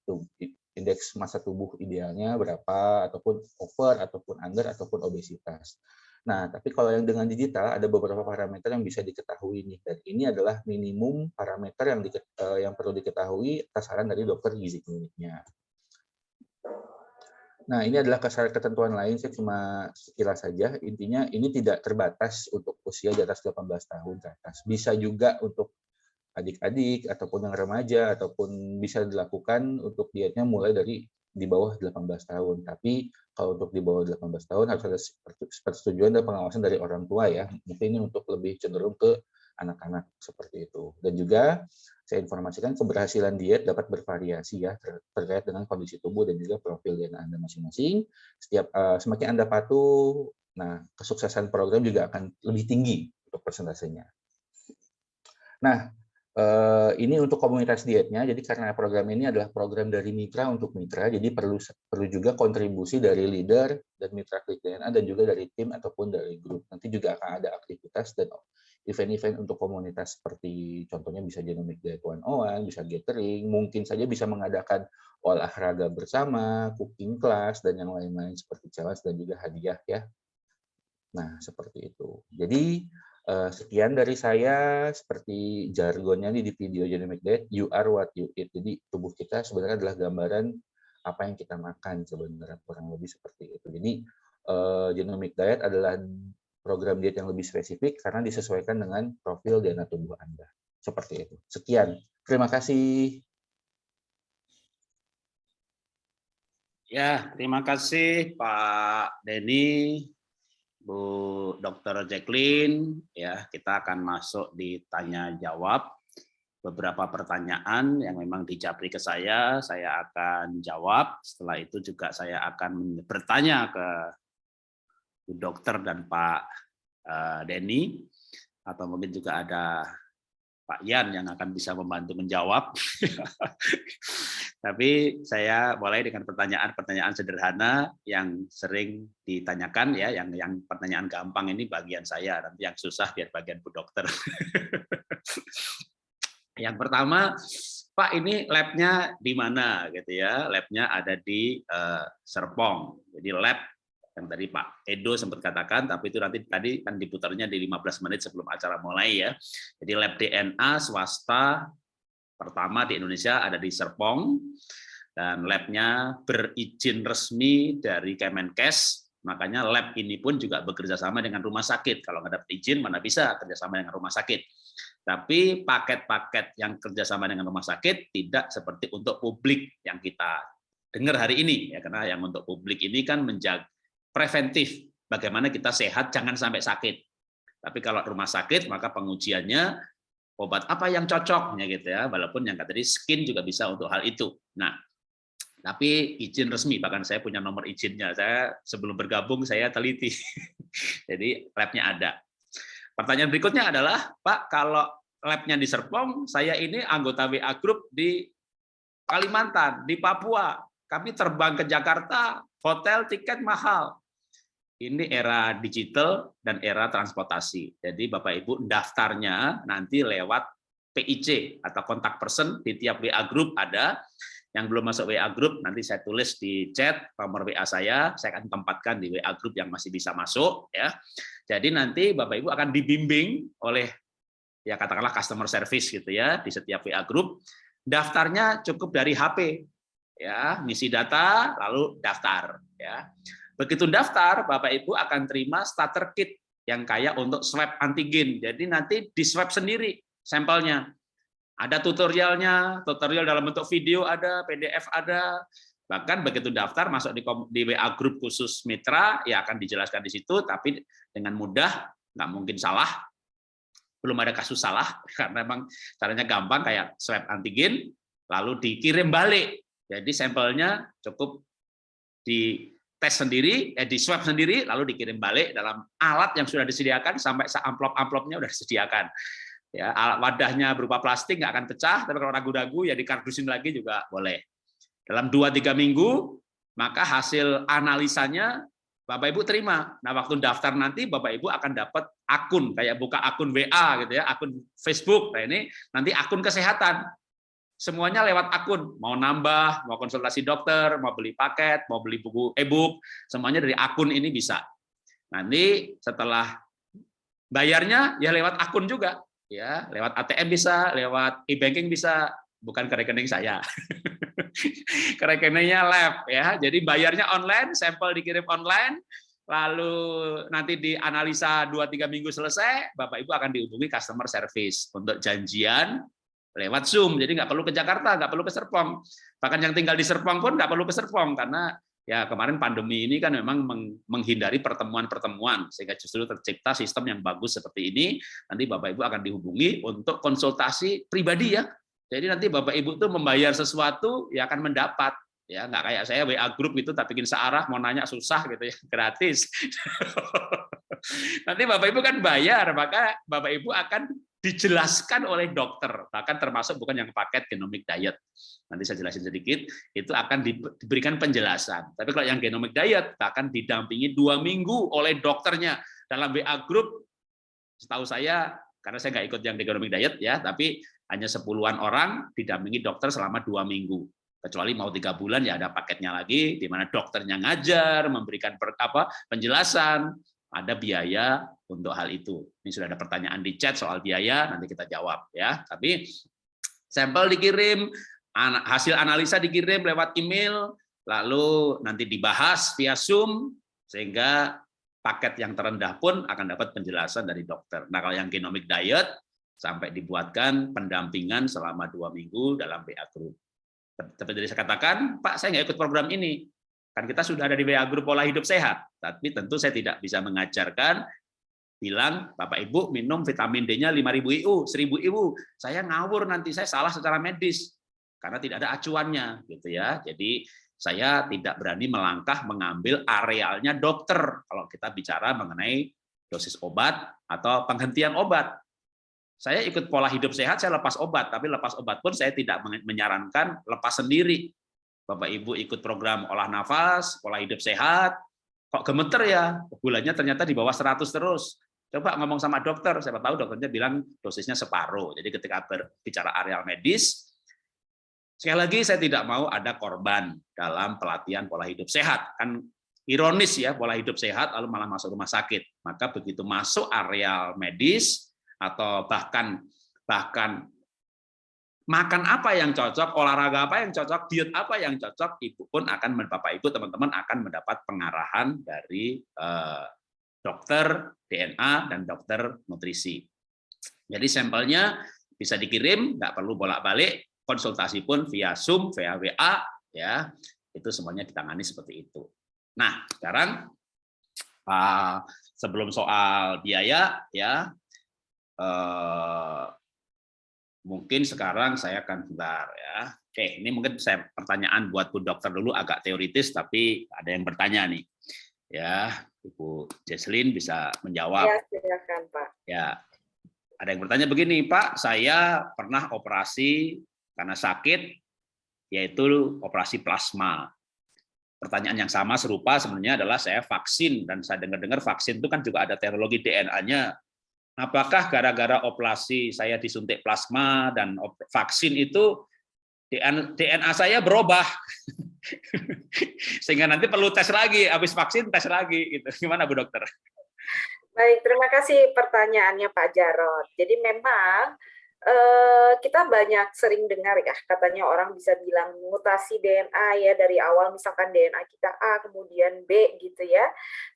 indeks massa tubuh idealnya berapa, ataupun over, ataupun under, ataupun obesitas. Nah, tapi kalau yang dengan digital ada beberapa parameter yang bisa diketahui nih. Dan ini adalah minimum parameter yang, di, uh, yang perlu diketahui atas saran dari dokter gizi kliniknya. Nah, ini adalah ketentuan lain, saya cuma sekilas saja. Intinya ini tidak terbatas untuk usia di atas 18 tahun ke atas. Bisa juga untuk adik-adik ataupun yang remaja ataupun bisa dilakukan untuk dietnya mulai dari di bawah 18 tahun. Tapi kalau untuk di bawah 18 tahun harus ada persetujuan dan pengawasan dari orang tua ya. Mungkin ini untuk lebih cenderung ke anak-anak seperti itu. Dan juga saya informasikan keberhasilan diet dapat bervariasi ya terkait dengan kondisi tubuh dan juga profil DNA Anda masing-masing. Setiap uh, semakin Anda patuh, nah kesuksesan program juga akan lebih tinggi untuk persentasenya. Nah, Eh, ini untuk komunitas dietnya, jadi karena program ini adalah program dari mitra untuk mitra, jadi perlu perlu juga kontribusi dari leader dan mitra klik DNA dan juga dari tim ataupun dari grup. Nanti juga akan ada aktivitas dan event-event untuk komunitas seperti contohnya bisa Genomic Diet One One, bisa gathering, mungkin saja bisa mengadakan olahraga bersama, cooking class dan yang lain-lain seperti challenge dan juga hadiah ya. Nah, seperti itu. Jadi sekian dari saya, seperti jargonnya nih di video Genomic Diet, you are what you eat. Jadi tubuh kita sebenarnya adalah gambaran apa yang kita makan sebenarnya kurang lebih seperti itu. Jadi Genomic Diet adalah program diet yang lebih spesifik karena disesuaikan dengan profil DNA tubuh Anda. Seperti itu. Sekian. Terima kasih. Ya, terima kasih Pak Denny. Bu Dr. Jacqueline, ya kita akan masuk di tanya jawab. Beberapa pertanyaan yang memang dijabri ke saya, saya akan jawab. Setelah itu juga saya akan bertanya ke Bu Dokter dan Pak eh, Denny, atau mungkin juga ada Pak Yan yang akan bisa membantu menjawab. Tapi saya mulai dengan pertanyaan-pertanyaan sederhana yang sering ditanyakan ya, yang yang pertanyaan gampang ini bagian saya, nanti yang susah biar bagian Bu Dokter. yang pertama, Pak ini labnya di mana gitu ya? Labnya ada di uh, Serpong. Jadi lab yang tadi Pak Edo sempat katakan, tapi itu nanti tadi kan diputarnya di 15 menit sebelum acara mulai ya. Jadi lab DNA swasta pertama di Indonesia ada di Serpong, dan labnya berizin resmi dari Kemenkes, makanya lab ini pun juga bekerja sama dengan rumah sakit. Kalau nggak dapat izin, mana bisa kerjasama dengan rumah sakit. Tapi paket-paket yang kerjasama dengan rumah sakit tidak seperti untuk publik yang kita dengar hari ini, ya karena yang untuk publik ini kan menjaga preventif, bagaimana kita sehat, jangan sampai sakit. Tapi kalau rumah sakit, maka pengujiannya obat apa yang cocoknya gitu ya. Walaupun yang tadi skin juga bisa untuk hal itu. Nah tapi izin resmi bahkan saya punya nomor izinnya. Saya sebelum bergabung saya teliti. Jadi labnya ada. Pertanyaan berikutnya adalah Pak kalau labnya di Serpong saya ini anggota WA Group di Kalimantan di Papua. Kami terbang ke Jakarta hotel tiket mahal ini era digital dan era transportasi. Jadi Bapak Ibu daftarnya nanti lewat PIC atau kontak person di tiap WA group ada. Yang belum masuk WA group nanti saya tulis di chat nomor WA saya, saya akan tempatkan di WA group yang masih bisa masuk ya. Jadi nanti Bapak Ibu akan dibimbing oleh ya katakanlah customer service gitu ya di setiap WA group. Daftarnya cukup dari HP ya, ngisi data lalu daftar ya. Begitu daftar, Bapak Ibu akan terima starter kit yang kayak untuk swab antigen. Jadi nanti di swab sendiri sampelnya. Ada tutorialnya, tutorial dalam bentuk video ada, PDF ada. Bahkan begitu daftar masuk di, di WA grup khusus mitra, ya akan dijelaskan di situ, tapi dengan mudah, nggak mungkin salah. Belum ada kasus salah, karena memang caranya gampang kayak swab antigen, lalu dikirim balik. Jadi sampelnya cukup di tes sendiri, eh, di swab sendiri, lalu dikirim balik dalam alat yang sudah disediakan sampai amplop-amplopnya sudah disediakan. Ya, alat wadahnya berupa plastik nggak akan pecah, tapi kalau ragu-ragu ya dikardusin lagi juga boleh. Dalam 2-3 minggu, maka hasil analisanya Bapak Ibu terima. Nah, waktu daftar nanti Bapak Ibu akan dapat akun kayak buka akun WA gitu ya, akun Facebook. Nah, ini nanti akun kesehatan semuanya lewat akun. Mau nambah, mau konsultasi dokter, mau beli paket, mau beli buku e-book, semuanya dari akun ini bisa. Nanti setelah bayarnya ya lewat akun juga, ya lewat ATM bisa, lewat e-banking bisa, bukan ke rekening saya. ke rekeningnya lab ya. Jadi bayarnya online, sampel dikirim online, lalu nanti dianalisa 2-3 minggu selesai, Bapak Ibu akan dihubungi customer service untuk janjian lewat Zoom. Jadi nggak perlu ke Jakarta, nggak perlu ke Serpong. Bahkan yang tinggal di Serpong pun nggak perlu ke Serpong karena ya kemarin pandemi ini kan memang menghindari pertemuan-pertemuan sehingga justru tercipta sistem yang bagus seperti ini. Nanti Bapak Ibu akan dihubungi untuk konsultasi pribadi ya. Jadi nanti Bapak Ibu tuh membayar sesuatu ya akan mendapat ya nggak kayak saya WA grup itu tak bikin searah mau nanya susah gitu ya gratis nanti bapak ibu kan bayar maka bapak ibu akan dijelaskan oleh dokter, bahkan termasuk bukan yang paket genomic diet. Nanti saya jelasin sedikit, itu akan diberikan penjelasan. Tapi kalau yang genomic diet, bahkan didampingi dua minggu oleh dokternya dalam WA group. Setahu saya, karena saya nggak ikut yang genomic diet ya, tapi hanya sepuluhan orang didampingi dokter selama dua minggu. Kecuali mau tiga bulan ya ada paketnya lagi, di mana dokternya ngajar, memberikan per, apa, penjelasan, ada biaya untuk hal itu. Ini sudah ada pertanyaan di chat soal biaya, nanti kita jawab ya. Tapi sampel dikirim, hasil analisa dikirim lewat email, lalu nanti dibahas via Zoom, sehingga paket yang terendah pun akan dapat penjelasan dari dokter. Nah kalau yang genomic diet, sampai dibuatkan pendampingan selama dua minggu dalam BA Group. Seperti tadi saya katakan, Pak saya nggak ikut program ini, Kan kita sudah ada di WA grup pola hidup sehat, tapi tentu saya tidak bisa mengajarkan bilang Bapak Ibu minum vitamin D-nya 5000 IU, 1000 IU. Saya ngawur nanti saya salah secara medis karena tidak ada acuannya gitu ya. Jadi saya tidak berani melangkah mengambil arealnya dokter kalau kita bicara mengenai dosis obat atau penghentian obat. Saya ikut pola hidup sehat, saya lepas obat, tapi lepas obat pun saya tidak menyarankan lepas sendiri. Bapak Ibu ikut program olah nafas, pola hidup sehat, kok gemeter ya, gulanya ternyata di bawah 100 terus. Coba ngomong sama dokter, siapa tahu dokternya bilang dosisnya separuh. Jadi ketika berbicara areal medis, sekali lagi saya tidak mau ada korban dalam pelatihan pola hidup sehat. Kan ironis ya, pola hidup sehat lalu malah masuk rumah sakit. Maka begitu masuk areal medis atau bahkan bahkan makan apa yang cocok, olahraga apa yang cocok, diet apa yang cocok, ibu pun akan bapak ibu teman-teman akan mendapat pengarahan dari eh, dokter DNA dan dokter nutrisi. Jadi sampelnya bisa dikirim, nggak perlu bolak-balik, konsultasi pun via Zoom, via WA, ya itu semuanya ditangani seperti itu. Nah sekarang uh, sebelum soal biaya ya. Uh, mungkin sekarang saya akan bentar ya. Oke, ini mungkin saya pertanyaan buat Bu Dokter dulu agak teoritis tapi ada yang bertanya nih. Ya, Ibu Jesslyn bisa menjawab. Ya, silakan Pak. Ya. Ada yang bertanya begini, Pak, saya pernah operasi karena sakit yaitu operasi plasma. Pertanyaan yang sama serupa sebenarnya adalah saya vaksin dan saya dengar-dengar vaksin itu kan juga ada teknologi DNA-nya apakah gara-gara operasi saya disuntik plasma dan vaksin itu DNA saya berubah sehingga nanti perlu tes lagi habis vaksin tes lagi gitu gimana Bu Dokter? Baik terima kasih pertanyaannya Pak Jarot. Jadi memang Uh, kita banyak sering dengar ya katanya orang bisa bilang mutasi DNA ya dari awal misalkan DNA kita A kemudian B gitu ya.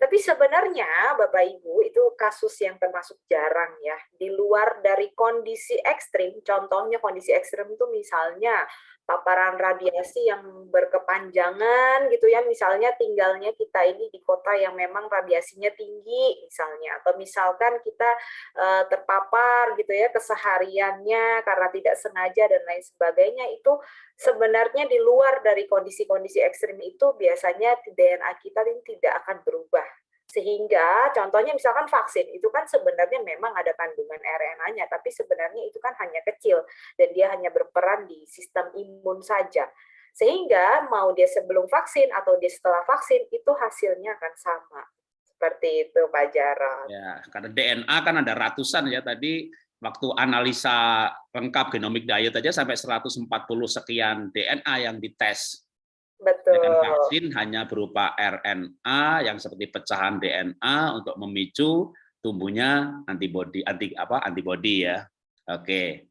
Tapi sebenarnya Bapak Ibu itu kasus yang termasuk jarang ya. Di luar dari kondisi ekstrim contohnya kondisi ekstrim itu misalnya paparan radiasi yang berkepanjangan gitu ya. Misalnya tinggalnya kita ini di kota yang memang radiasinya tinggi misalnya. Atau misalkan kita uh, terpapar gitu ya kesehariannya karena tidak sengaja dan lain sebagainya itu sebenarnya di luar dari kondisi-kondisi ekstrim itu biasanya DNA kita ini tidak akan berubah sehingga contohnya misalkan vaksin itu kan sebenarnya memang ada kandungan RNA-nya, tapi sebenarnya itu kan hanya kecil dan dia hanya berperan di sistem imun saja. Sehingga mau dia sebelum vaksin atau dia setelah vaksin itu hasilnya akan sama. Seperti itu Pak Jarod. Ya, karena DNA kan ada ratusan ya tadi waktu analisa lengkap genomic diet aja sampai 140 sekian DNA yang dites Betul. Dengan vaksin hanya berupa RNA yang seperti pecahan DNA untuk memicu tumbuhnya antibody anti apa antibody ya. Oke.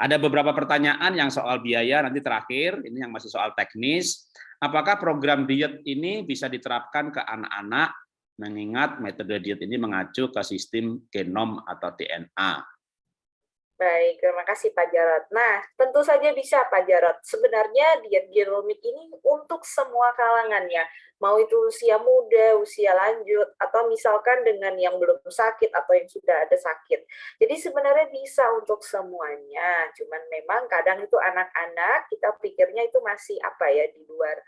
Ada beberapa pertanyaan yang soal biaya nanti terakhir, ini yang masih soal teknis. Apakah program diet ini bisa diterapkan ke anak-anak mengingat metode diet ini mengacu ke sistem genom atau DNA? Baik, terima kasih Pak Jarot. Nah, tentu saja bisa Pak Jarot. Sebenarnya diet genomik ini untuk semua kalangan ya, mau itu usia muda, usia lanjut, atau misalkan dengan yang belum sakit atau yang sudah ada sakit. Jadi sebenarnya bisa untuk semuanya, cuman memang kadang itu anak-anak kita pikirnya itu masih apa ya di luar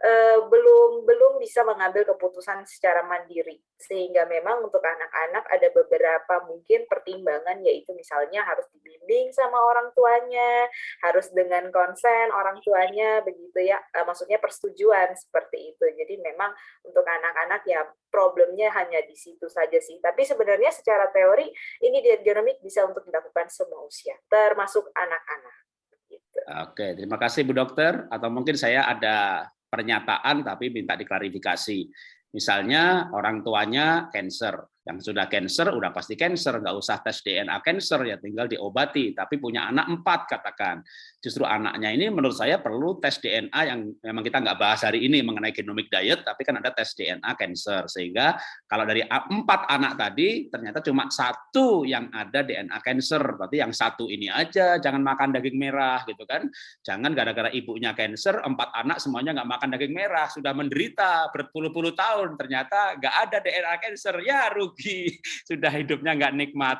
uh, belum belum bisa mengambil keputusan secara mandiri. Sehingga memang untuk anak-anak ada beberapa mungkin pertimbangan yaitu misalnya harus dibimbing sama orang tuanya harus dengan konsen orang tuanya begitu ya. Uh, maksudnya persetujuan seperti itu. Jadi memang untuk anak-anak ya problemnya hanya di situ saja sih tapi sebenarnya secara teori ini genomik bisa untuk dilakukan semua usia termasuk anak-anak gitu. Oke, terima kasih Bu Dokter. Atau mungkin saya ada pernyataan tapi minta diklarifikasi. Misalnya orang tuanya cancer, yang sudah cancer udah pasti cancer, nggak usah tes DNA cancer ya tinggal diobati. Tapi punya anak empat katakan, justru anaknya ini menurut saya perlu tes DNA yang memang kita nggak bahas hari ini mengenai genomic diet, tapi kan ada tes DNA cancer. Sehingga kalau dari empat anak tadi ternyata cuma satu yang ada DNA cancer, berarti yang satu ini aja jangan makan daging merah gitu kan, jangan gara-gara ibunya cancer empat anak semuanya nggak makan daging merah. Sudah menderita berpuluh-puluh tahun ternyata nggak ada DNA cancer. Ya rugi sudah hidupnya nggak nikmat.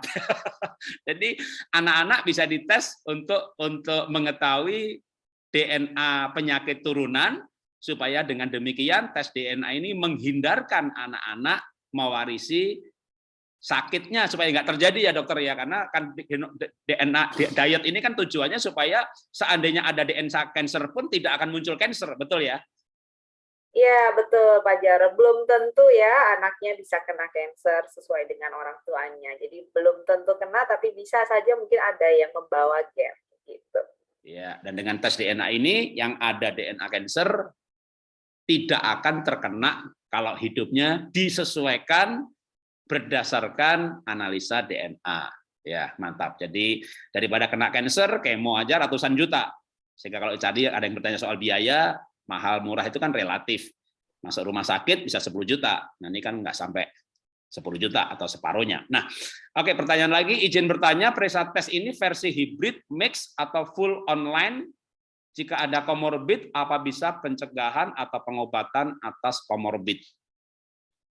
Jadi anak-anak bisa dites untuk untuk mengetahui DNA penyakit turunan supaya dengan demikian tes DNA ini menghindarkan anak-anak mewarisi sakitnya supaya nggak terjadi ya dokter ya. Karena kan DNA diet ini kan tujuannya supaya seandainya ada DNA cancer pun tidak akan muncul cancer betul ya Ya, betul Pak Jarod. Belum tentu ya anaknya bisa kena cancer sesuai dengan orang tuanya. Jadi belum tentu kena, tapi bisa saja mungkin ada yang membawa gen. Gitu. Ya, dan dengan tes DNA ini yang ada DNA cancer tidak akan terkena kalau hidupnya disesuaikan berdasarkan analisa DNA. Ya, mantap. Jadi daripada kena cancer, kemo aja ratusan juta. Sehingga kalau tadi ada yang bertanya soal biaya, mahal murah itu kan relatif. Masuk rumah sakit bisa 10 juta. Nah, ini kan nggak sampai 10 juta atau separuhnya. Nah, oke pertanyaan lagi, izin bertanya, Presa tes ini versi hybrid, mix, atau full online? Jika ada komorbid, apa bisa pencegahan atau pengobatan atas komorbid?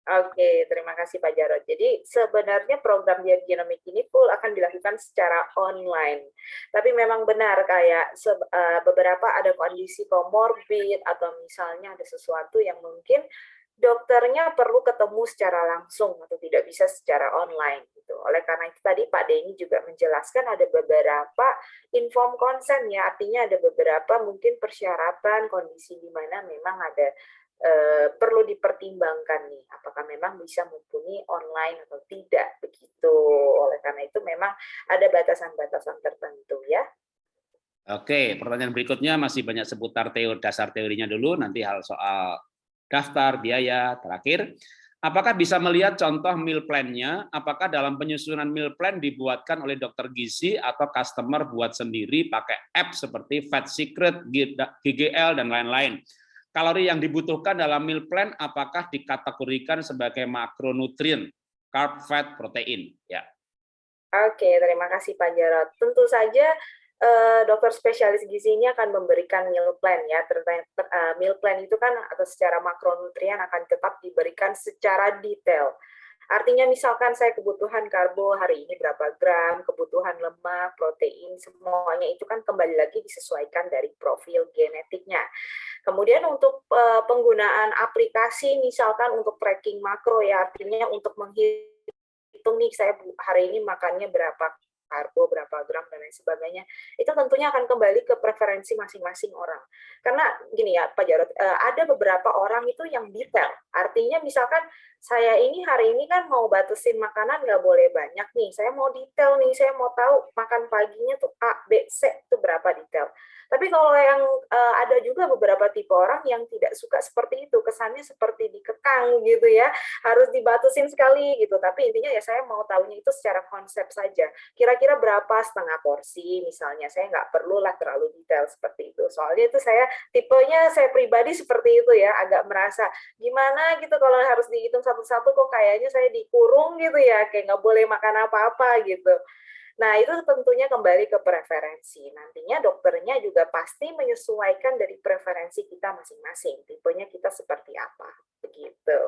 Oke, terima kasih Pak Jarod. Jadi sebenarnya program diet genomik ini full akan dilakukan secara online. Tapi memang benar kayak eh, beberapa ada kondisi komorbid atau misalnya ada sesuatu yang mungkin dokternya perlu ketemu secara langsung atau tidak bisa secara online gitu. Oleh karena itu tadi Pak Denny juga menjelaskan ada beberapa inform consent ya, artinya ada beberapa mungkin persyaratan kondisi di mana memang ada eh, perlu dipertimbangkan nih apakah memang bisa mumpuni online atau tidak begitu oleh karena itu memang ada batasan-batasan tertentu ya Oke, pertanyaan berikutnya masih banyak seputar teori dasar teorinya dulu, nanti hal soal daftar, biaya, terakhir. Apakah bisa melihat contoh meal plan-nya? Apakah dalam penyusunan meal plan dibuatkan oleh dokter gizi atau customer buat sendiri pakai app seperti Fat Secret, GGL, dan lain-lain? Kalori yang dibutuhkan dalam meal plan apakah dikategorikan sebagai makronutrien, carb, fat, protein? Ya. Oke, terima kasih Pak Jarod. Tentu saja eh, dokter spesialis gizi ini akan memberikan meal plan ya. Eh, meal plan itu kan atau secara makronutrien akan tetap diberikan secara detail. Artinya misalkan saya kebutuhan karbo hari ini berapa gram, kebutuhan lemak, protein, semuanya itu kan kembali lagi disesuaikan dari profil genetiknya. Kemudian untuk eh, penggunaan aplikasi misalkan untuk tracking makro ya, artinya untuk menghitung nih saya hari ini makannya berapa karbo, berapa gram, dan lain sebagainya, itu tentunya akan kembali ke preferensi masing-masing orang. Karena gini ya, Pak Jarod, eh, ada beberapa orang itu yang detail. Artinya misalkan saya ini hari ini kan mau batasin makanan nggak boleh banyak nih. Saya mau detail nih, saya mau tahu makan paginya tuh A, B, C itu berapa detail. Tapi kalau yang uh, ada juga beberapa tipe orang yang tidak suka seperti itu, kesannya seperti dikekang gitu ya, harus dibatasin sekali gitu. Tapi intinya ya saya mau tahunya itu secara konsep saja. Kira-kira berapa setengah porsi misalnya, saya nggak perlu lah terlalu detail seperti itu. Soalnya itu saya tipenya saya pribadi seperti itu ya, agak merasa gimana gitu kalau harus dihitung satu-satu kok kayaknya saya dikurung gitu ya, kayak nggak boleh makan apa-apa gitu. Nah, itu tentunya kembali ke preferensi. Nantinya dokternya juga pasti menyesuaikan dari preferensi kita masing-masing. Tipenya kita seperti apa. Begitu.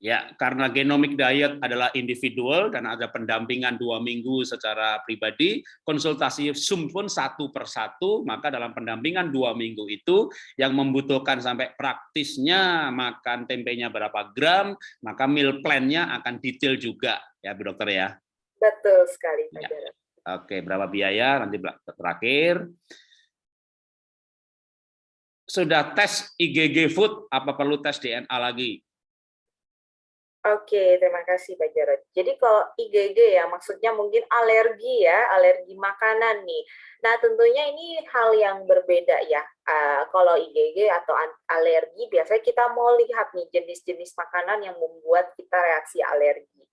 Ya, karena genomic diet adalah individual dan ada pendampingan dua minggu secara pribadi, konsultasi Zoom pun satu per satu, maka dalam pendampingan dua minggu itu yang membutuhkan sampai praktisnya makan tempenya berapa gram, maka meal plan-nya akan detail juga ya Bu Dokter ya. Betul sekali Pak ya. Oke, berapa biaya nanti terakhir. Sudah tes IgG food, apa perlu tes DNA lagi? Oke, terima kasih Pak Jarod. Jadi kalau IgG ya, maksudnya mungkin alergi ya, alergi makanan nih. Nah tentunya ini hal yang berbeda ya. Uh, kalau IgG atau alergi, biasanya kita mau lihat nih jenis-jenis makanan yang membuat kita reaksi alergi.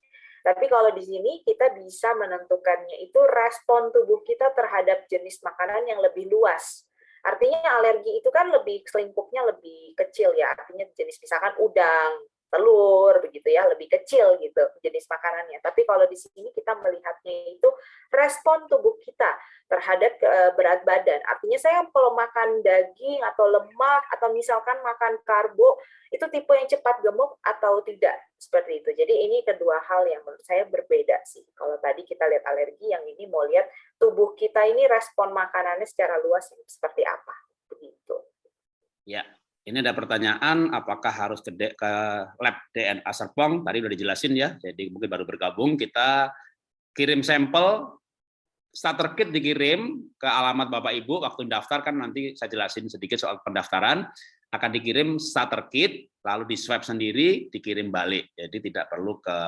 Tapi kalau di sini kita bisa menentukannya itu respon tubuh kita terhadap jenis makanan yang lebih luas. Artinya alergi itu kan lebih selingkupnya lebih kecil ya. Artinya jenis misalkan udang, telur begitu ya lebih kecil gitu jenis makanannya. Tapi kalau di sini kita melihatnya itu respon tubuh kita terhadap eh, berat badan. Artinya saya kalau makan daging atau lemak atau misalkan makan karbo itu tipe yang cepat gemuk atau tidak seperti itu. Jadi ini kedua hal yang menurut saya berbeda sih. Kalau tadi kita lihat alergi yang ini mau lihat tubuh kita ini respon makanannya secara luas seperti apa. Begitu. Ya ini ada pertanyaan, apakah harus ke, lab DNA Serpong? Tadi sudah dijelasin ya, jadi mungkin baru bergabung. Kita kirim sampel, starter kit dikirim ke alamat Bapak Ibu. Waktu daftar kan nanti saya jelasin sedikit soal pendaftaran. Akan dikirim starter kit, lalu di swab sendiri, dikirim balik. Jadi tidak perlu ke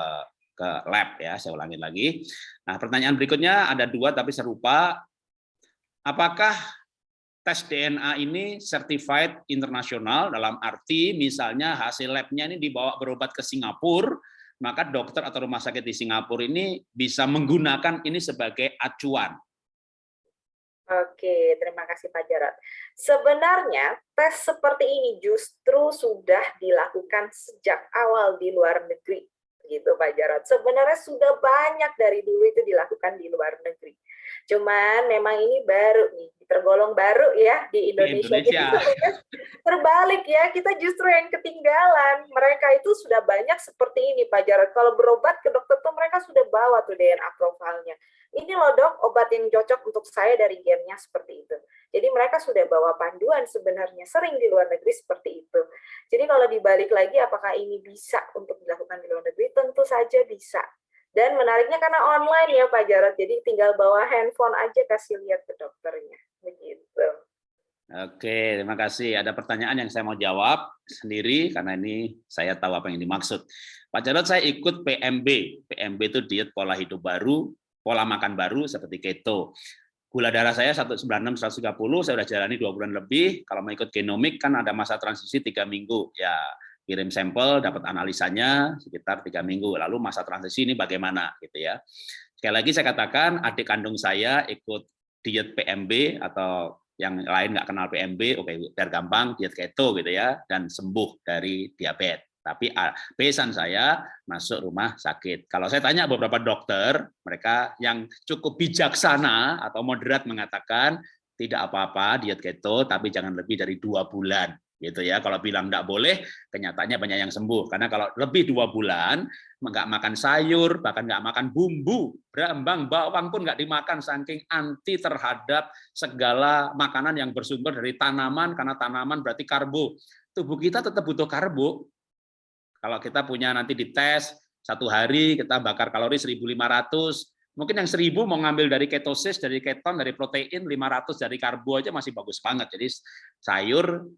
ke lab ya, saya ulangi lagi. Nah pertanyaan berikutnya ada dua tapi serupa. Apakah tes DNA ini certified internasional dalam arti misalnya hasil labnya ini dibawa berobat ke Singapura, maka dokter atau rumah sakit di Singapura ini bisa menggunakan ini sebagai acuan. Oke, terima kasih Pak Jarot. Sebenarnya tes seperti ini justru sudah dilakukan sejak awal di luar negeri gitu Pak Jarot. Sebenarnya sudah banyak dari dulu itu dilakukan di luar negeri. Cuman memang ini baru nih, tergolong baru ya di Indonesia. Di Indonesia. Jadi terbalik ya, kita justru yang ketinggalan. Mereka itu sudah banyak seperti ini Pak Jarod. Kalau berobat ke dokter tuh mereka sudah bawa tuh DNA profilnya. Ini loh dok, obat yang cocok untuk saya dari gennya seperti itu. Jadi mereka sudah bawa panduan sebenarnya, sering di luar negeri seperti itu. Jadi kalau dibalik lagi apakah ini bisa untuk dilakukan di luar negeri? Tentu saja bisa. Dan menariknya karena online ya Pak Jarod, jadi tinggal bawa handphone aja kasih lihat ke dokternya. Begitu. Oke, terima kasih. Ada pertanyaan yang saya mau jawab sendiri karena ini saya tahu apa yang dimaksud. Pak Jarod, saya ikut PMB. PMB itu diet pola hidup baru, pola makan baru seperti keto. Gula darah saya 196 130, saya sudah jalani dua bulan lebih. Kalau mau ikut genomik kan ada masa transisi tiga minggu. Ya, kirim sampel, dapat analisanya sekitar tiga minggu. Lalu masa transisi ini bagaimana gitu ya. Sekali lagi saya katakan adik kandung saya ikut diet PMB atau yang lain nggak kenal PMB, oke biar gampang diet keto gitu ya dan sembuh dari diabetes. Tapi pesan saya masuk rumah sakit. Kalau saya tanya beberapa dokter, mereka yang cukup bijaksana atau moderat mengatakan tidak apa-apa diet keto, tapi jangan lebih dari dua bulan gitu ya. Kalau bilang tidak boleh, kenyataannya banyak yang sembuh. Karena kalau lebih dua bulan, nggak makan sayur, bahkan nggak makan bumbu, berambang, bawang pun nggak dimakan, saking anti terhadap segala makanan yang bersumber dari tanaman, karena tanaman berarti karbo. Tubuh kita tetap butuh karbo. Kalau kita punya nanti dites, satu hari kita bakar kalori 1.500, mungkin yang 1000 mau ngambil dari ketosis, dari keton, dari protein, 500 dari karbo aja masih bagus banget. Jadi sayur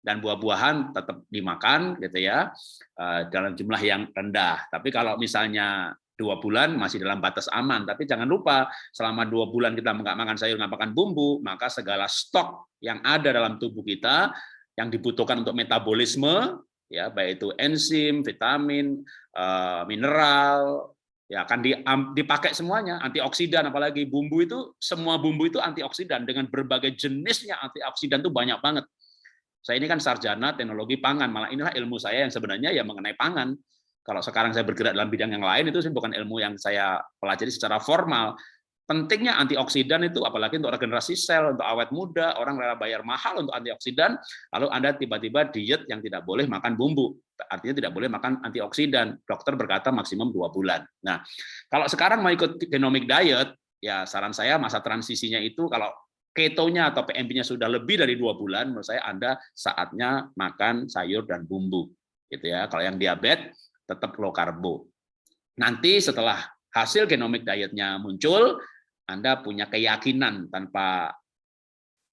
dan buah-buahan tetap dimakan gitu ya eh, dalam jumlah yang rendah. Tapi kalau misalnya dua bulan masih dalam batas aman. Tapi jangan lupa selama dua bulan kita nggak makan sayur, nggak makan bumbu, maka segala stok yang ada dalam tubuh kita yang dibutuhkan untuk metabolisme, ya baik itu enzim, vitamin, eh, mineral, ya akan dipakai semuanya antioksidan apalagi bumbu itu semua bumbu itu antioksidan dengan berbagai jenisnya antioksidan itu banyak banget saya ini kan sarjana teknologi pangan, malah inilah ilmu saya yang sebenarnya ya mengenai pangan. Kalau sekarang saya bergerak dalam bidang yang lain itu bukan ilmu yang saya pelajari secara formal, pentingnya antioksidan itu apalagi untuk regenerasi sel, untuk awet muda, orang rela bayar mahal untuk antioksidan, lalu Anda tiba-tiba diet yang tidak boleh makan bumbu. Artinya tidak boleh makan antioksidan. Dokter berkata maksimum dua bulan. Nah, kalau sekarang mau ikut genomic diet, ya saran saya masa transisinya itu kalau ketonya atau PMP-nya sudah lebih dari dua bulan, menurut saya Anda saatnya makan sayur dan bumbu. gitu ya. Kalau yang diabetes, tetap low karbo. Nanti setelah hasil genomic dietnya muncul, Anda punya keyakinan tanpa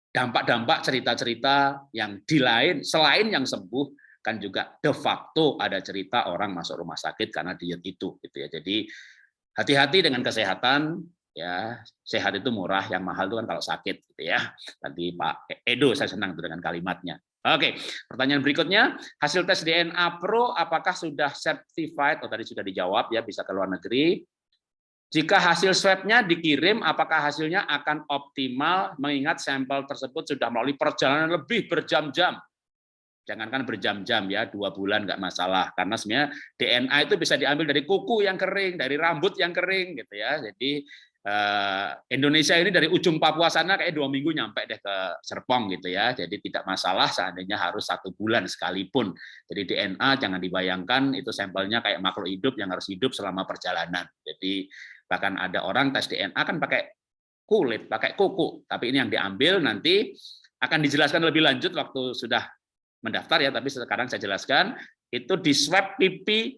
dampak-dampak cerita-cerita yang di lain, selain yang sembuh, kan juga de facto ada cerita orang masuk rumah sakit karena diet itu. gitu ya. Jadi hati-hati dengan kesehatan, ya. Sehat itu murah yang mahal itu kan kalau sakit gitu ya. Tadi Pak Edo saya senang dengan kalimatnya. Oke pertanyaan berikutnya. Hasil tes DNA Pro apakah sudah certified? Oh tadi sudah dijawab ya bisa ke luar negeri. Jika hasil swabnya dikirim, apakah hasilnya akan optimal? Mengingat sampel tersebut sudah melalui perjalanan lebih berjam-jam? Jangankan berjam-jam ya, dua bulan nggak masalah. Karena sebenarnya DNA itu bisa diambil dari kuku yang kering, dari rambut yang kering, gitu ya. Jadi Indonesia ini dari ujung Papua sana kayak dua minggu nyampe deh ke Serpong gitu ya. Jadi tidak masalah seandainya harus satu bulan sekalipun. Jadi DNA jangan dibayangkan itu sampelnya kayak makhluk hidup yang harus hidup selama perjalanan. Jadi bahkan ada orang tes DNA kan pakai kulit, pakai kuku. Tapi ini yang diambil nanti akan dijelaskan lebih lanjut waktu sudah mendaftar ya. Tapi sekarang saya jelaskan itu di swab pipi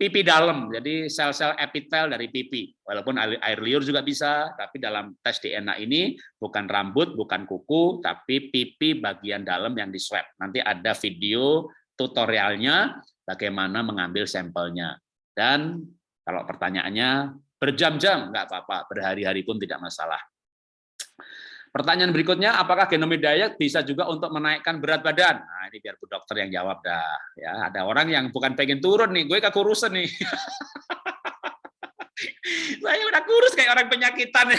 pipi dalam, jadi sel-sel epitel dari pipi. Walaupun air liur juga bisa, tapi dalam tes DNA ini bukan rambut, bukan kuku, tapi pipi bagian dalam yang di swab. Nanti ada video tutorialnya bagaimana mengambil sampelnya. Dan kalau pertanyaannya berjam-jam, nggak apa-apa, berhari-hari pun tidak masalah. Pertanyaan berikutnya, apakah genomic diet bisa juga untuk menaikkan berat badan? Nah, ini biar Bu Dokter yang jawab dah. Ya, ada orang yang bukan pengen turun nih, gue kekurusan nih. Saya udah kurus kayak orang penyakitan.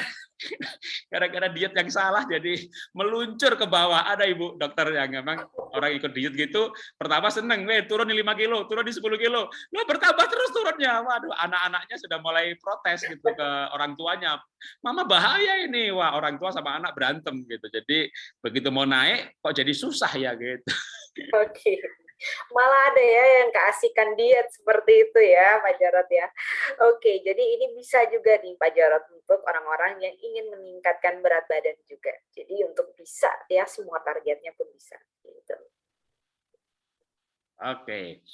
Gara-gara diet yang salah jadi meluncur ke bawah. Ada ibu dokter yang memang orang ikut diet gitu pertama seneng weh turun di 5 kilo turun di 10 kilo. Lo bertambah terus turunnya. Waduh anak-anaknya sudah mulai protes gitu ke orang tuanya. Mama bahaya ini. Wah orang tua sama anak berantem gitu. Jadi begitu mau naik kok jadi susah ya gitu. Oke. okay malah ada ya yang keasikan diet seperti itu ya Pak Jarot ya. Oke, jadi ini bisa juga nih Pak Jarot untuk orang-orang yang ingin meningkatkan berat badan juga. Jadi untuk bisa ya semua targetnya pun bisa. Gitu. Oke.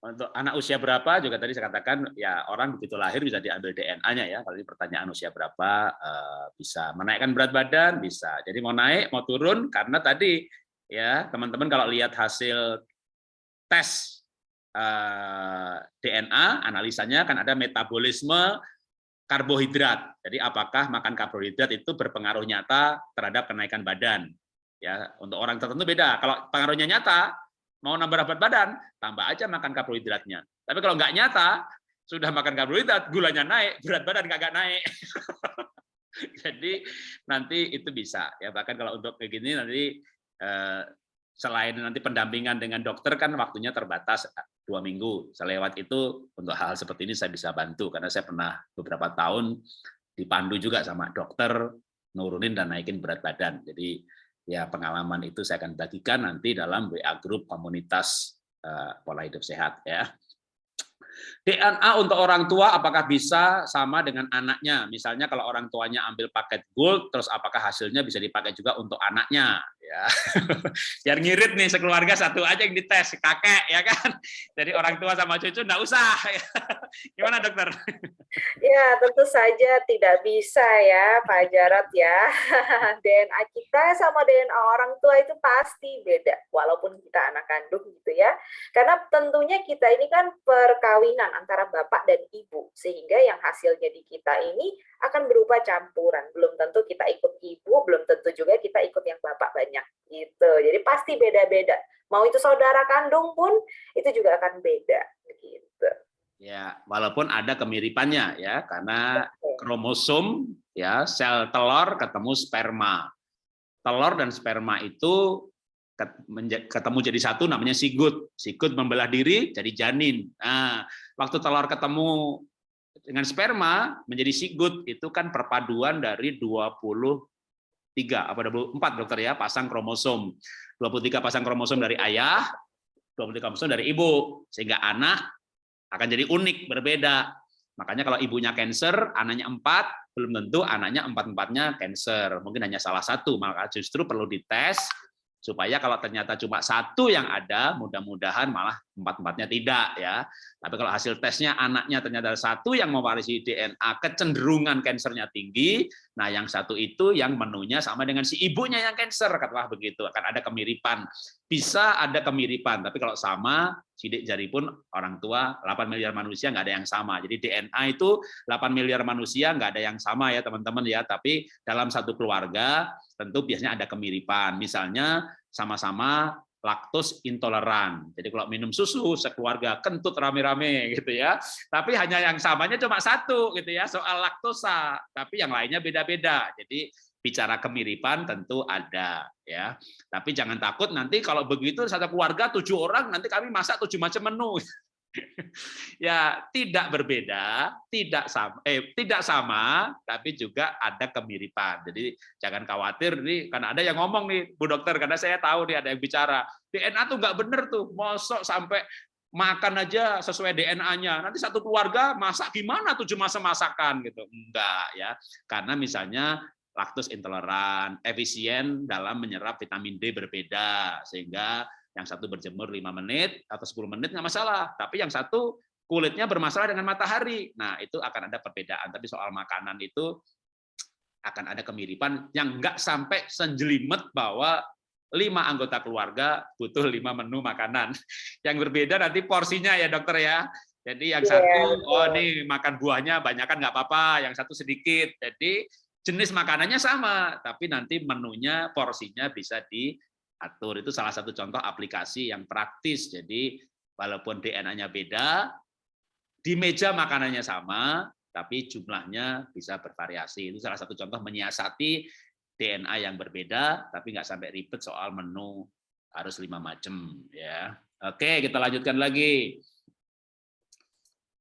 Untuk anak usia berapa juga tadi saya katakan ya orang begitu lahir bisa diambil DNA-nya ya. Kalau pertanyaan usia berapa eh, bisa menaikkan berat badan bisa. Jadi mau naik mau turun karena tadi ya teman-teman kalau lihat hasil tes eh, DNA, analisanya kan ada metabolisme karbohidrat. Jadi apakah makan karbohidrat itu berpengaruh nyata terhadap kenaikan badan? Ya, untuk orang tertentu beda. Kalau pengaruhnya nyata, mau nambah berat badan, tambah aja makan karbohidratnya. Tapi kalau nggak nyata, sudah makan karbohidrat, gulanya naik, berat badan nggak naik. Jadi nanti itu bisa ya bahkan kalau untuk kayak gini nanti eh, selain nanti pendampingan dengan dokter kan waktunya terbatas eh, dua minggu. Selewat itu untuk hal, hal seperti ini saya bisa bantu karena saya pernah beberapa tahun dipandu juga sama dokter nurunin dan naikin berat badan. Jadi ya pengalaman itu saya akan bagikan nanti dalam WA grup komunitas uh, pola hidup sehat ya. DNA untuk orang tua apakah bisa sama dengan anaknya? Misalnya kalau orang tuanya ambil paket gold, terus apakah hasilnya bisa dipakai juga untuk anaknya? Ya, biar ngirit nih sekeluarga satu aja yang dites kakek ya kan. Jadi orang tua sama cucu enggak usah. Gimana dokter? Ya tentu saja tidak bisa ya Pak Jarot ya. DNA kita sama DNA orang tua itu pasti beda, walaupun kita anak kandung gitu ya. Karena tentunya kita ini kan perkawinan antara bapak dan ibu, sehingga yang hasilnya di kita ini akan berupa campuran. Belum tentu kita ikut ibu, belum tentu juga kita ikut yang bapak banyak gitu. Jadi pasti beda-beda. Mau itu saudara kandung pun itu juga akan beda gitu. Ya, walaupun ada kemiripannya ya, karena kromosom ya sel telur ketemu sperma. Telur dan sperma itu ketemu jadi satu namanya sigut. Sigut membelah diri jadi janin. Nah, waktu telur ketemu dengan sperma menjadi sigut itu kan perpaduan dari 23 apa 24 dokter ya pasang kromosom. 23 pasang kromosom dari ayah, 23 kromosom dari ibu sehingga anak akan jadi unik berbeda. Makanya kalau ibunya cancer, anaknya empat, belum tentu anaknya empat-empatnya cancer. Mungkin hanya salah satu, maka justru perlu dites supaya kalau ternyata cuma satu yang ada, mudah-mudahan malah empat-empatnya tidak ya. Tapi kalau hasil tesnya anaknya ternyata satu yang mewarisi DNA kecenderungan kansernya tinggi, nah yang satu itu yang menunya sama dengan si ibunya yang kanker, katakanlah begitu, akan ada kemiripan. Bisa ada kemiripan, tapi kalau sama, sidik jari pun orang tua 8 miliar manusia nggak ada yang sama. Jadi DNA itu 8 miliar manusia nggak ada yang sama ya teman-teman ya, tapi dalam satu keluarga tentu biasanya ada kemiripan. Misalnya sama-sama laktos intoleran. Jadi kalau minum susu sekeluarga kentut rame-rame gitu ya. Tapi hanya yang samanya cuma satu gitu ya, soal laktosa. Tapi yang lainnya beda-beda. Jadi bicara kemiripan tentu ada ya. Tapi jangan takut nanti kalau begitu satu keluarga tujuh orang nanti kami masak tujuh macam menu. ya tidak berbeda, tidak sama, eh tidak sama, tapi juga ada kemiripan. Jadi jangan khawatir nih, karena ada yang ngomong nih, Bu Dokter, karena saya tahu nih ada yang bicara DNA tuh nggak bener tuh, mosok sampai makan aja sesuai DNA-nya. Nanti satu keluarga masak gimana tujuh masa masakan gitu? Enggak ya, karena misalnya laktos intoleran, efisien dalam menyerap vitamin D berbeda, sehingga yang satu berjemur 5 menit atau 10 menit nggak masalah, tapi yang satu kulitnya bermasalah dengan matahari. Nah, itu akan ada perbedaan. Tapi soal makanan itu akan ada kemiripan yang nggak sampai senjelimet bahwa lima anggota keluarga butuh lima menu makanan. Yang berbeda nanti porsinya ya dokter ya. Jadi yang satu, oh nih makan buahnya banyak kan nggak apa-apa, yang satu sedikit. Jadi jenis makanannya sama, tapi nanti menunya, porsinya bisa di atur. Itu salah satu contoh aplikasi yang praktis. Jadi walaupun DNA-nya beda, di meja makanannya sama, tapi jumlahnya bisa bervariasi. Itu salah satu contoh menyiasati DNA yang berbeda, tapi nggak sampai ribet soal menu harus lima macam. Ya, oke kita lanjutkan lagi.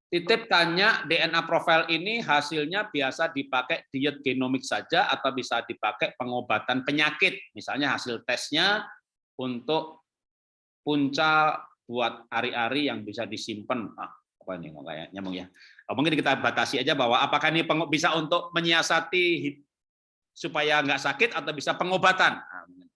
Titip tanya DNA profil ini hasilnya biasa dipakai diet genomik saja atau bisa dipakai pengobatan penyakit. Misalnya hasil tesnya untuk punca buat ari-ari yang bisa disimpan. Ah, apa ini kok kayak nyambung ya. Oh, mungkin kita batasi aja bahwa apakah ini bisa untuk menyiasati supaya nggak sakit atau bisa pengobatan. Nah,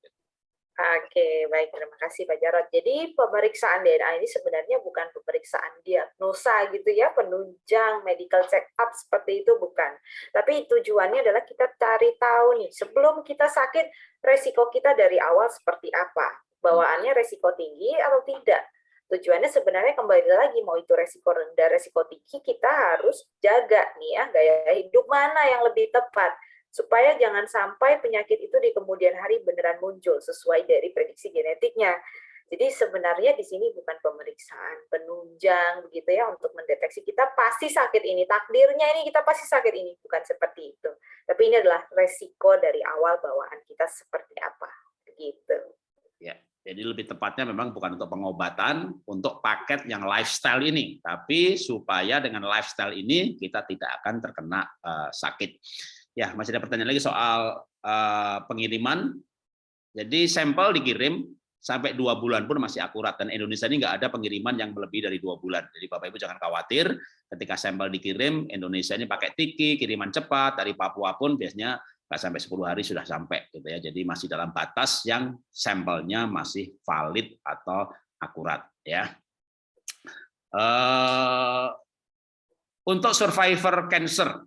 Oke, baik. Terima kasih Pak Jarod. Jadi pemeriksaan DNA ini sebenarnya bukan pemeriksaan diagnosa gitu ya, penunjang, medical check up seperti itu bukan. Tapi tujuannya adalah kita cari tahu nih, sebelum kita sakit, resiko kita dari awal seperti apa. Bawaannya resiko tinggi atau tidak. Tujuannya sebenarnya kembali lagi, mau itu resiko rendah, resiko tinggi, kita harus jaga nih ya, gaya hidup mana yang lebih tepat supaya jangan sampai penyakit itu di kemudian hari beneran muncul sesuai dari prediksi genetiknya. Jadi sebenarnya di sini bukan pemeriksaan penunjang begitu ya untuk mendeteksi kita pasti sakit ini, takdirnya ini kita pasti sakit ini, bukan seperti itu. Tapi ini adalah resiko dari awal bawaan kita seperti apa, begitu. Ya, jadi lebih tepatnya memang bukan untuk pengobatan, untuk paket yang lifestyle ini, tapi supaya dengan lifestyle ini kita tidak akan terkena uh, sakit. Ya, masih ada pertanyaan lagi soal uh, pengiriman. Jadi sampel dikirim sampai dua bulan pun masih akurat dan Indonesia ini nggak ada pengiriman yang lebih dari dua bulan. Jadi Bapak Ibu jangan khawatir ketika sampel dikirim Indonesia ini pakai tiki kiriman cepat dari Papua pun biasanya nggak sampai 10 hari sudah sampai gitu ya. Jadi masih dalam batas yang sampelnya masih valid atau akurat ya. Uh, untuk survivor cancer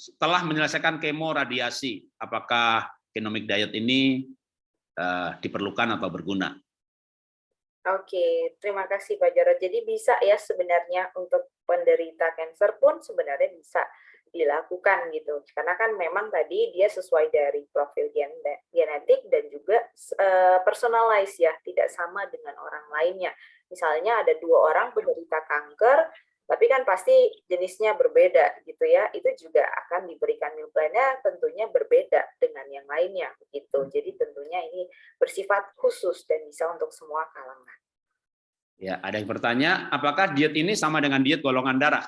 setelah menyelesaikan kemo radiasi, apakah genomic diet ini uh, diperlukan atau berguna? Oke, terima kasih Pak Jarod. Jadi bisa ya sebenarnya untuk penderita kanker pun sebenarnya bisa dilakukan gitu. Karena kan memang tadi dia sesuai dari profil gen genetik dan juga uh, personalized ya, tidak sama dengan orang lainnya. Misalnya ada dua orang penderita kanker, tapi kan pasti jenisnya berbeda gitu ya. Itu juga akan diberikan meal plan-nya tentunya berbeda dengan yang lainnya begitu. Hmm. Jadi tentunya ini bersifat khusus dan bisa untuk semua kalangan. Ya, ada yang bertanya, apakah diet ini sama dengan diet golongan darah?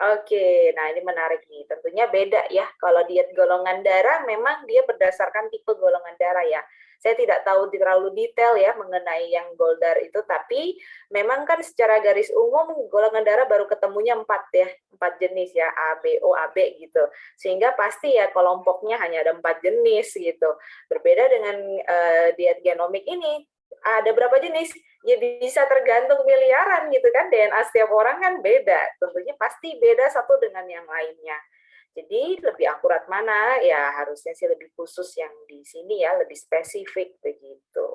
Oke, nah ini menarik nih. Tentunya beda ya. Kalau diet golongan darah memang dia berdasarkan tipe golongan darah ya. Saya tidak tahu terlalu detail ya mengenai yang Goldar itu, tapi memang kan secara garis umum golongan darah baru ketemunya empat ya, empat jenis ya, A, B, O, A, B gitu. Sehingga pasti ya kelompoknya hanya ada empat jenis gitu. Berbeda dengan uh, diet genomik ini, ada berapa jenis? Ya bisa tergantung miliaran gitu kan. DNA setiap orang kan beda. Tentunya pasti beda satu dengan yang lainnya. Jadi lebih akurat mana? Ya harusnya sih lebih khusus yang di sini ya, lebih spesifik begitu.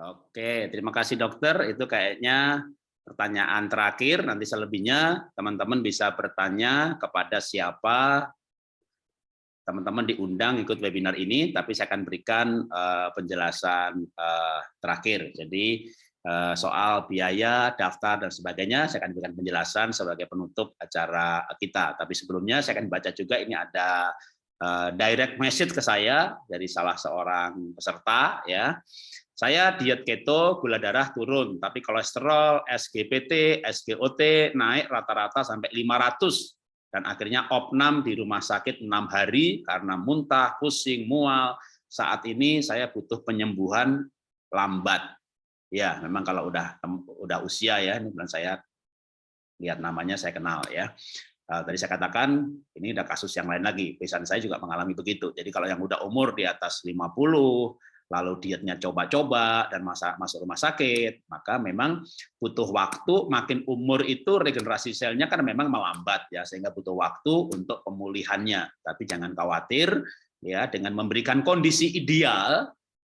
Oke, terima kasih dokter. Itu kayaknya pertanyaan terakhir. Nanti selebihnya teman-teman bisa bertanya kepada siapa teman-teman diundang ikut webinar ini, tapi saya akan berikan uh, penjelasan uh, terakhir. Jadi soal biaya, daftar, dan sebagainya, saya akan berikan penjelasan sebagai penutup acara kita. Tapi sebelumnya saya akan baca juga ini ada uh, direct message ke saya dari salah seorang peserta. ya Saya diet keto, gula darah turun, tapi kolesterol, SGPT, SGOT naik rata-rata sampai 500 dan akhirnya opnam di rumah sakit enam hari karena muntah, pusing, mual. Saat ini saya butuh penyembuhan lambat. Ya, memang kalau udah udah usia ya, ini bulan saya lihat namanya saya kenal ya. Uh, tadi saya katakan ini ada kasus yang lain lagi. Pesan saya juga mengalami begitu. Jadi kalau yang udah umur di atas 50, lalu dietnya coba-coba dan masa masuk rumah sakit, maka memang butuh waktu. Makin umur itu regenerasi selnya kan memang melambat ya, sehingga butuh waktu untuk pemulihannya. Tapi jangan khawatir ya dengan memberikan kondisi ideal,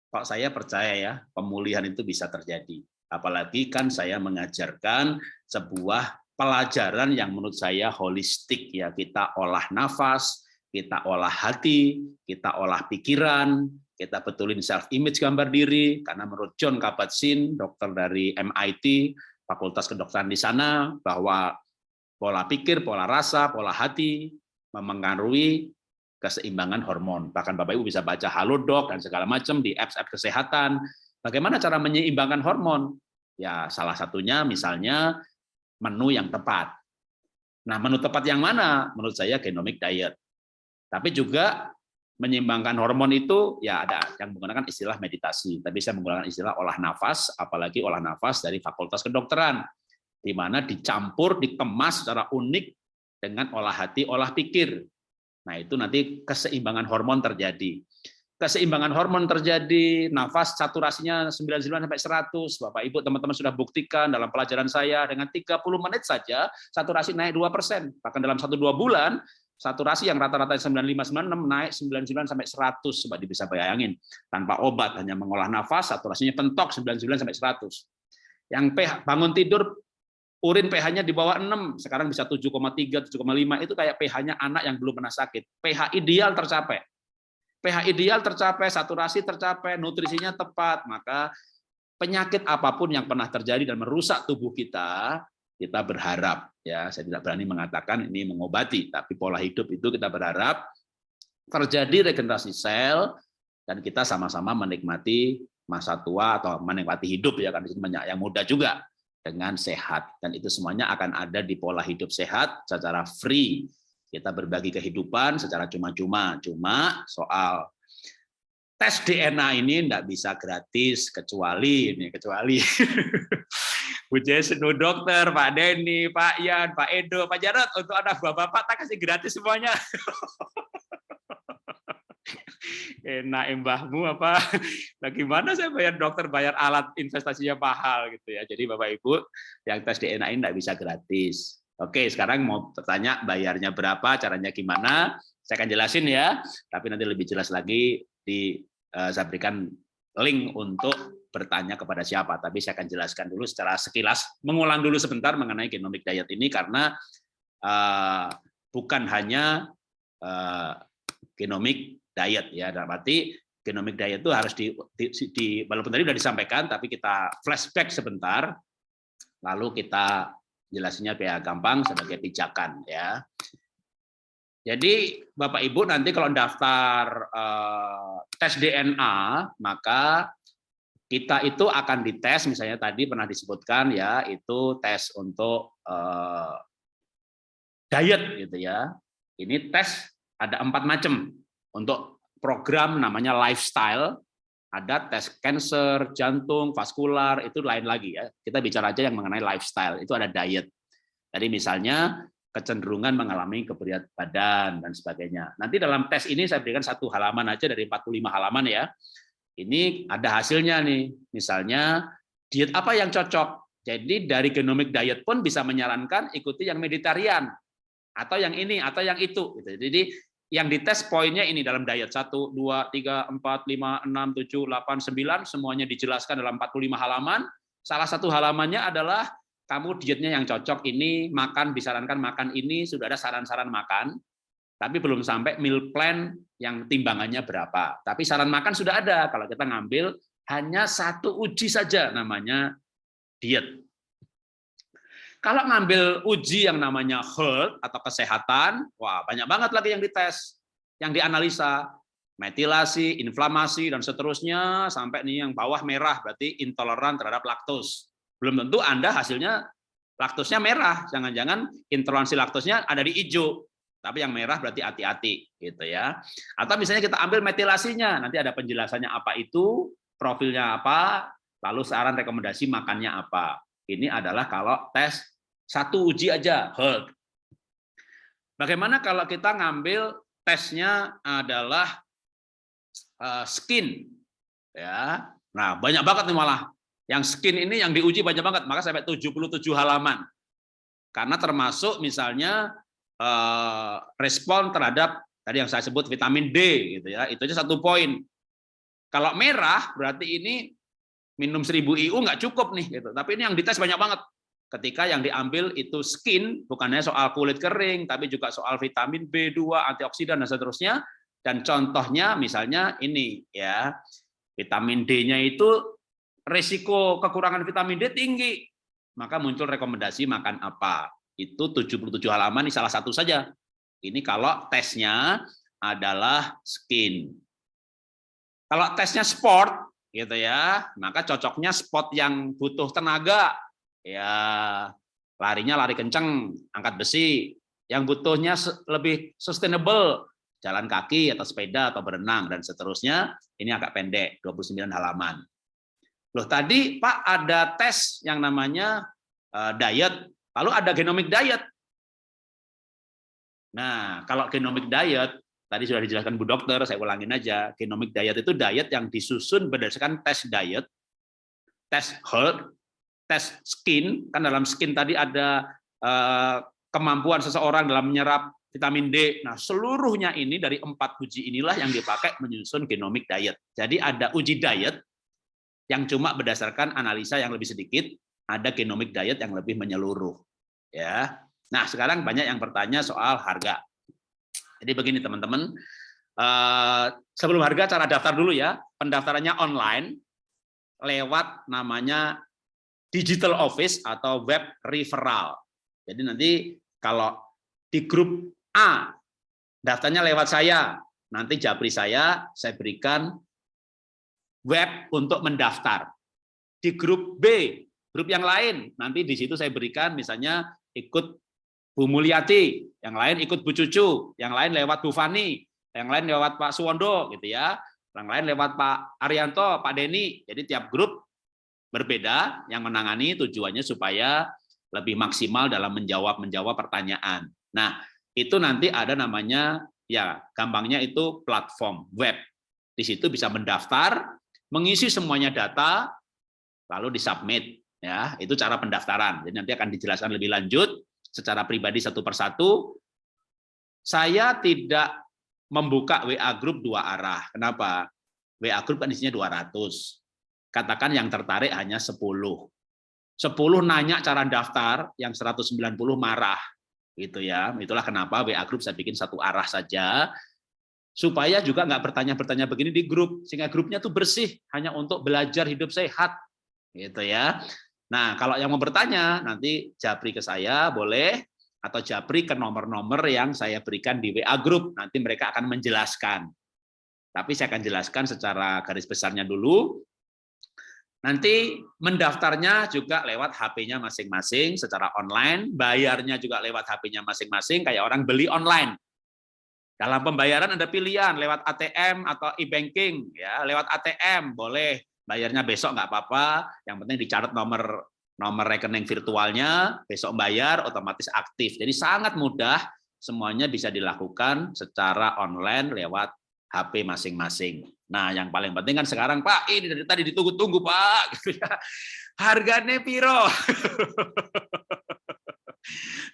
kok saya percaya ya pemulihan itu bisa terjadi. Apalagi kan saya mengajarkan sebuah pelajaran yang menurut saya holistik ya kita olah nafas, kita olah hati, kita olah pikiran, kita betulin self image gambar diri karena menurut John Kabat-Zinn dokter dari MIT Fakultas Kedokteran di sana bahwa pola pikir, pola rasa, pola hati memengaruhi keseimbangan hormon. Bahkan Bapak Ibu bisa baca Halodoc dan segala macam di apps-apps kesehatan. Bagaimana cara menyeimbangkan hormon? Ya salah satunya misalnya menu yang tepat. Nah, menu tepat yang mana? Menurut saya genomic diet. Tapi juga menyeimbangkan hormon itu ya ada yang menggunakan istilah meditasi, tapi saya menggunakan istilah olah nafas, apalagi olah nafas dari Fakultas Kedokteran, di mana dicampur, dikemas secara unik dengan olah hati, olah pikir. Nah itu nanti keseimbangan hormon terjadi. Keseimbangan hormon terjadi, nafas saturasinya 99 sampai 100. Bapak Ibu teman-teman sudah buktikan dalam pelajaran saya dengan 30 menit saja saturasi naik 2%. Bahkan dalam 1 2 bulan saturasi yang rata-rata 95 96 naik 99 sampai 100 coba bisa bayangin tanpa obat hanya mengolah nafas saturasinya pentok 99 sampai 100 yang pH bangun tidur urin pH-nya di bawah 6 sekarang bisa 7,3 7,5 itu kayak pH-nya anak yang belum pernah sakit. pH ideal tercapai. pH ideal tercapai saturasi tercapai nutrisinya tepat. Maka penyakit apa pun yang pernah terjadi dan merusak tubuh kita kita berharap ya saya tidak berani mengatakan ini mengobati tapi pola hidup itu kita berharap terjadi regenerasi sel dan kita sama-sama menikmati masa tua atau menikmati hidup ya kan di sini banyak yang muda juga dengan sehat. Dan itu semuanya akan ada di pola hidup sehat secara free. Kita berbagi kehidupan secara cuma-cuma. Cuma soal tes DNA ini tidak bisa gratis kecuali ini kecuali Bu Jason, Bu Dokter, Pak Denny, Pak Yan, Pak Edo, Pak Jarot, untuk anak bapak-bapak tak kasih gratis semuanya. Enak embahmu apa? Nah, gimana saya bayar dokter bayar alat investasinya mahal gitu ya. Jadi Bapak Ibu yang tes DNA ini tidak bisa gratis. Oke, sekarang mau bertanya bayarnya berapa, caranya gimana? Saya akan jelasin ya, tapi nanti lebih jelas lagi di uh, saya berikan link untuk bertanya kepada siapa, tapi saya akan jelaskan dulu secara sekilas, mengulang dulu sebentar mengenai genomic diet ini karena uh, bukan hanya uh, genomic diet ya, dalam arti genomic diet itu harus di, di, di walaupun tadi sudah disampaikan, tapi kita flashback sebentar, lalu kita jelasinnya biar gampang sebagai pijakan ya. Jadi Bapak Ibu nanti kalau daftar uh, tes DNA maka kita itu akan dites misalnya tadi pernah disebutkan ya itu tes untuk eh, diet gitu ya. Ini tes ada empat macam untuk program namanya lifestyle. Ada tes cancer, jantung, vaskular itu lain lagi ya. Kita bicara aja yang mengenai lifestyle itu ada diet. Jadi misalnya kecenderungan mengalami keberat badan dan sebagainya. Nanti dalam tes ini saya berikan satu halaman aja dari 45 halaman ya. Ini ada hasilnya nih. Misalnya diet apa yang cocok? Jadi dari genomic diet pun bisa menyarankan ikuti yang meditarian atau yang ini atau yang itu. Gitu. Jadi yang dites poinnya ini dalam diet 1, 2, 3, 4, 5, 6, 7, 8, 9 semuanya dijelaskan dalam 45 halaman. Salah satu halamannya adalah kamu dietnya yang cocok ini makan disarankan makan ini sudah ada saran-saran makan tapi belum sampai meal plan yang timbangannya berapa. Tapi saran makan sudah ada kalau kita ngambil hanya satu uji saja namanya diet. Kalau ngambil uji yang namanya health atau kesehatan, wah banyak banget lagi yang dites, yang dianalisa, metilasi, inflamasi dan seterusnya sampai nih yang bawah merah berarti intoleran terhadap laktos. Belum tentu Anda hasilnya laktosnya merah, jangan-jangan intoleransi laktosnya ada di hijau. Tapi yang merah berarti hati-hati gitu ya. Atau misalnya kita ambil metilasinya, nanti ada penjelasannya apa itu, profilnya apa, lalu saran rekomendasi makannya apa. Ini adalah kalau tes satu uji aja, health. Bagaimana kalau kita ngambil tesnya adalah uh, skin, ya. Nah banyak banget nih malah yang skin ini yang diuji banyak banget, maka sampai 77 halaman. Karena termasuk misalnya uh, respon terhadap tadi yang saya sebut vitamin D gitu ya, itu aja satu poin. Kalau merah berarti ini minum 1000 IU nggak cukup nih gitu. Tapi ini yang dites banyak banget. Ketika yang diambil itu skin, bukannya soal kulit kering, tapi juga soal vitamin B2, antioksidan dan seterusnya. Dan contohnya misalnya ini ya. Vitamin D-nya itu resiko kekurangan vitamin D tinggi. Maka muncul rekomendasi makan apa. Itu 77 halaman ini salah satu saja. Ini kalau tesnya adalah skin. Kalau tesnya sport, gitu ya. Maka cocoknya spot yang butuh tenaga. Ya larinya lari kenceng angkat besi. Yang butuhnya lebih sustainable jalan kaki atau sepeda atau berenang dan seterusnya ini agak pendek 29 halaman. Loh tadi Pak ada tes yang namanya uh, diet lalu ada genomic diet. Nah kalau genomic diet tadi sudah dijelaskan Bu Dokter, saya ulangin aja, genomic diet itu diet yang disusun berdasarkan tes diet, tes health, tes skin, kan dalam skin tadi ada eh, kemampuan seseorang dalam menyerap vitamin D. Nah, seluruhnya ini dari empat uji inilah yang dipakai menyusun genomic diet. Jadi ada uji diet yang cuma berdasarkan analisa yang lebih sedikit, ada genomic diet yang lebih menyeluruh. Ya. Nah, sekarang banyak yang bertanya soal harga. Jadi begini teman-teman, eh, sebelum harga cara daftar dulu ya, pendaftarannya online lewat namanya digital office atau web referral. Jadi nanti kalau di grup A daftarnya lewat saya, nanti japri saya saya berikan web untuk mendaftar. Di grup B, grup yang lain, nanti di situ saya berikan misalnya ikut Bu Mulyati, yang lain ikut Bu Cucu, yang lain lewat Bu Fani, yang lain lewat Pak Suwondo gitu ya, yang lain lewat Pak Arianto, Pak Deni. Jadi tiap grup berbeda yang menangani tujuannya supaya lebih maksimal dalam menjawab menjawab pertanyaan. Nah, itu nanti ada namanya ya gampangnya itu platform web. Di situ bisa mendaftar, mengisi semuanya data lalu disubmit ya. Itu cara pendaftaran. Jadi nanti akan dijelaskan lebih lanjut secara pribadi satu persatu, saya tidak membuka WA grup dua arah. Kenapa? WA grup kan isinya 200. Katakan yang tertarik hanya 10. 10 nanya cara daftar, yang 190 marah. Gitu ya. Itulah kenapa WA grup saya bikin satu arah saja supaya juga nggak bertanya-bertanya begini di grup sehingga grupnya tuh bersih hanya untuk belajar hidup sehat gitu ya Nah, kalau yang mau bertanya, nanti japri ke saya, boleh, atau japri ke nomor-nomor yang saya berikan di WA Group. Nanti mereka akan menjelaskan. Tapi saya akan jelaskan secara garis besarnya dulu. Nanti mendaftarnya juga lewat HP-nya masing-masing secara online, bayarnya juga lewat HP-nya masing-masing kayak orang beli online. Dalam pembayaran ada pilihan lewat ATM atau e-banking ya, lewat ATM boleh, bayarnya besok nggak apa-apa, yang penting dicatat nomor nomor rekening virtualnya, besok bayar otomatis aktif. Jadi sangat mudah, semuanya bisa dilakukan secara online lewat HP masing-masing. Nah, yang paling penting kan sekarang, Pak, ini dari tadi ditunggu-tunggu, Pak. Gitu ya. Harganya piro?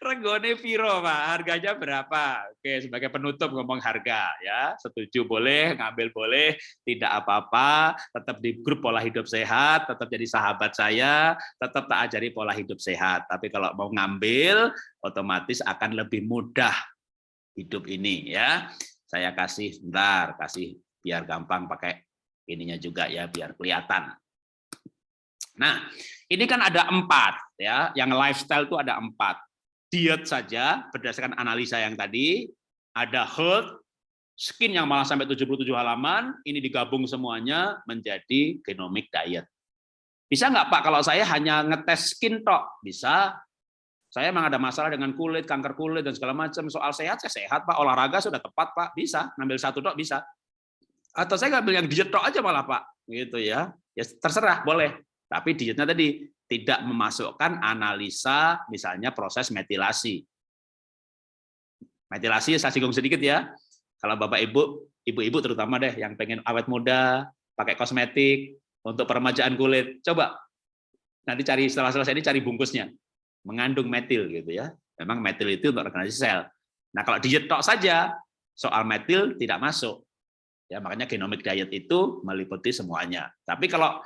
Regone piro, Pak? Harganya berapa? Oke, sebagai penutup ngomong harga ya. Setuju boleh, ngambil boleh, tidak apa-apa, tetap di grup pola hidup sehat, tetap jadi sahabat saya, tetap tak ajari pola hidup sehat. Tapi kalau mau ngambil, otomatis akan lebih mudah hidup ini ya saya kasih sebentar, kasih biar gampang pakai ininya juga ya, biar kelihatan. Nah, ini kan ada empat ya, yang lifestyle itu ada empat. Diet saja berdasarkan analisa yang tadi, ada health, skin yang malah sampai 77 halaman, ini digabung semuanya menjadi genomic diet. Bisa nggak Pak kalau saya hanya ngetes skin tok? Bisa, saya memang ada masalah dengan kulit, kanker kulit dan segala macam. Soal sehat saya sehat Pak, olahraga sudah tepat Pak, bisa ngambil satu dok bisa. Atau saya ngambil yang diet dok aja malah Pak, gitu ya. Ya terserah boleh. Tapi dietnya tadi tidak memasukkan analisa misalnya proses metilasi. Metilasi saya singgung sedikit ya. Kalau Bapak Ibu, ibu-ibu terutama deh yang pengen awet muda, pakai kosmetik untuk peremajaan kulit, coba nanti cari setelah selesai ini cari bungkusnya mengandung metil gitu ya. Memang metil itu untuk regenerasi sel. Nah, kalau diet tok saja soal metil tidak masuk. Ya, makanya genomic diet itu meliputi semuanya. Tapi kalau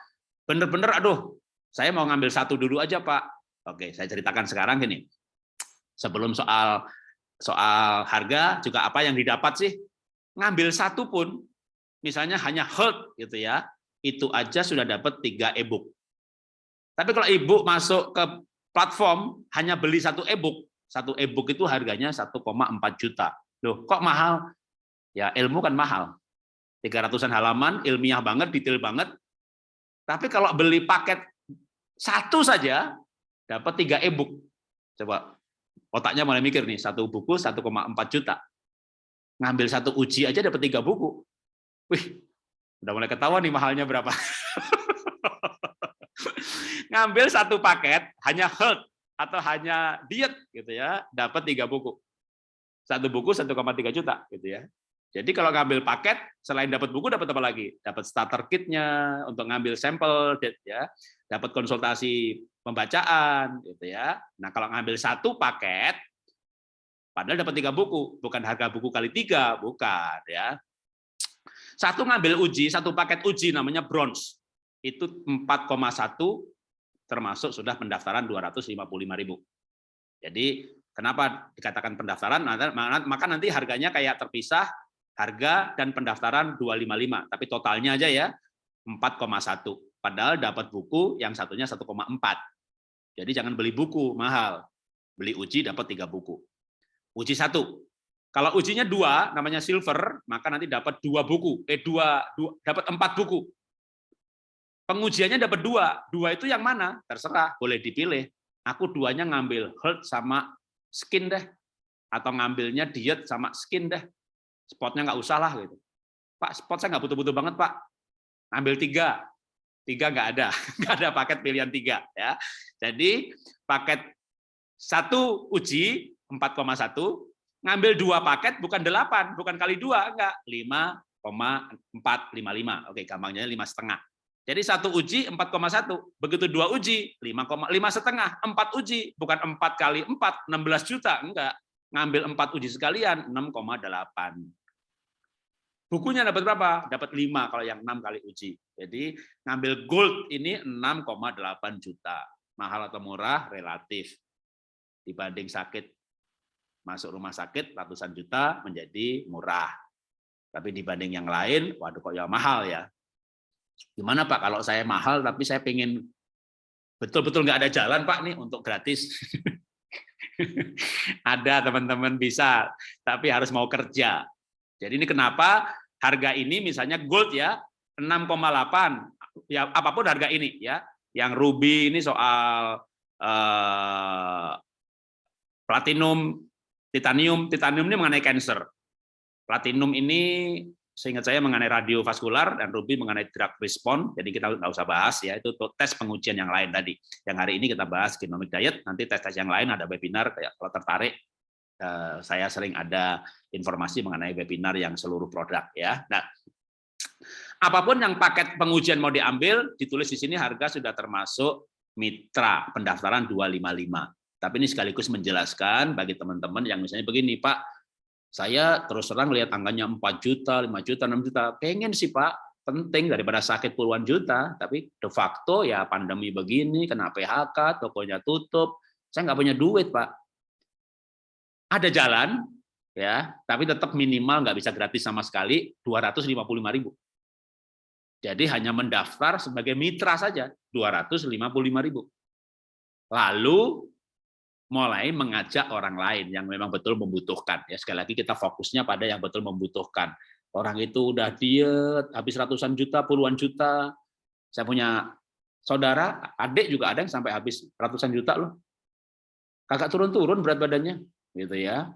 benar-benar aduh, saya mau ngambil satu dulu aja, Pak. Oke, saya ceritakan sekarang gini. Sebelum soal soal harga juga apa yang didapat sih? Ngambil satu pun misalnya hanya health gitu ya. Itu aja sudah dapat tiga e-book. Tapi kalau ibu masuk ke platform hanya beli satu e-book. Satu e-book itu harganya 1,4 juta. Loh, kok mahal? Ya, ilmu kan mahal. 300-an halaman, ilmiah banget, detail banget. Tapi kalau beli paket satu saja, dapat tiga e-book. Coba, otaknya mulai mikir nih, satu buku 1,4 juta. Ngambil satu uji aja dapat tiga buku. Wih, udah mulai ketahuan nih mahalnya berapa. ngambil satu paket hanya health atau hanya diet gitu ya, dapat tiga buku. Satu buku 1,3 juta gitu ya. Jadi kalau ngambil paket selain dapat buku dapat apa lagi? Dapat starter kitnya untuk ngambil sampel ya, dapat konsultasi pembacaan gitu ya. Nah, kalau ngambil satu paket padahal dapat tiga buku, bukan harga buku kali tiga, bukan ya. Satu ngambil uji, satu paket uji namanya bronze. Itu 4,1 termasuk sudah pendaftaran 255.000. Jadi kenapa dikatakan pendaftaran? Maka nanti harganya kayak terpisah harga dan pendaftaran 255, tapi totalnya aja ya 4,1. Padahal dapat buku yang satunya 1,4. Jadi jangan beli buku mahal, beli uji dapat tiga buku. Uji satu. Kalau ujinya dua, namanya silver, maka nanti dapat dua buku, eh dua, dua dapat empat buku. Pengujiannya dapat dua. Dua itu yang mana? Terserah, boleh dipilih. Aku duanya ngambil health sama skin deh. Atau ngambilnya diet sama skin deh. Spotnya nggak usah lah. gitu. Pak, spot saya nggak butuh-butuh banget, Pak. Ambil tiga. Tiga nggak ada. Nggak ada paket pilihan tiga. ya. Jadi paket satu uji 4,1, ngambil dua paket bukan delapan, bukan kali dua, enggak. 5,455. Oke, gampangnya lima setengah. Jadi satu uji 4,1, begitu dua uji 5,5 setengah, empat uji bukan empat kali empat 16 juta, enggak ngambil empat uji sekalian 6,8. Bukunya dapat berapa? Dapat 5 kalau yang 6 kali uji. Jadi ngambil gold ini 6,8 juta. Mahal atau murah relatif. Dibanding sakit masuk rumah sakit ratusan juta menjadi murah. Tapi dibanding yang lain, waduh kok ya mahal ya gimana Pak kalau saya mahal tapi saya pengen betul-betul nggak ada jalan Pak nih untuk gratis. ada teman-teman bisa, tapi harus mau kerja. Jadi ini kenapa harga ini misalnya gold ya 6,8 ya apa pun harga ini ya. Yang ruby ini soal eh, platinum, titanium, titanium ini mengenai cancer. Platinum ini seingat saya mengenai radiovaskular dan ruby mengenai drug response. Jadi kita nggak usah bahas ya itu tes pengujian yang lain tadi. Yang hari ini kita bahas genomic diet. Nanti tes-tes yang lain ada webinar kayak kalau tertarik eh, saya sering ada informasi mengenai webinar yang seluruh produk ya. Nah, apa pun yang paket pengujian mau diambil ditulis di sini harga sudah termasuk mitra pendaftaran 255. Tapi ini sekaligus menjelaskan bagi teman-teman yang misalnya begini, Pak, saya terus terang lihat angkanya 4 juta, 5 juta, 6 juta. Pengen sih Pak, penting daripada sakit puluhan juta. Tapi de facto ya pandemi begini, kena PHK, tokonya tutup. Saya nggak punya duit Pak. Ada jalan, ya, tapi tetap minimal nggak bisa gratis sama sekali 255 ribu. Jadi hanya mendaftar sebagai mitra saja 255 ribu. Lalu mulai mengajak orang lain yang memang betul membutuhkan. Ya sekali lagi kita fokusnya pada yang betul membutuhkan. Orang itu udah diet, habis ratusan juta, puluhan juta. Saya punya saudara, adik juga ada yang sampai habis ratusan juta loh. Kakak turun-turun berat badannya, gitu ya.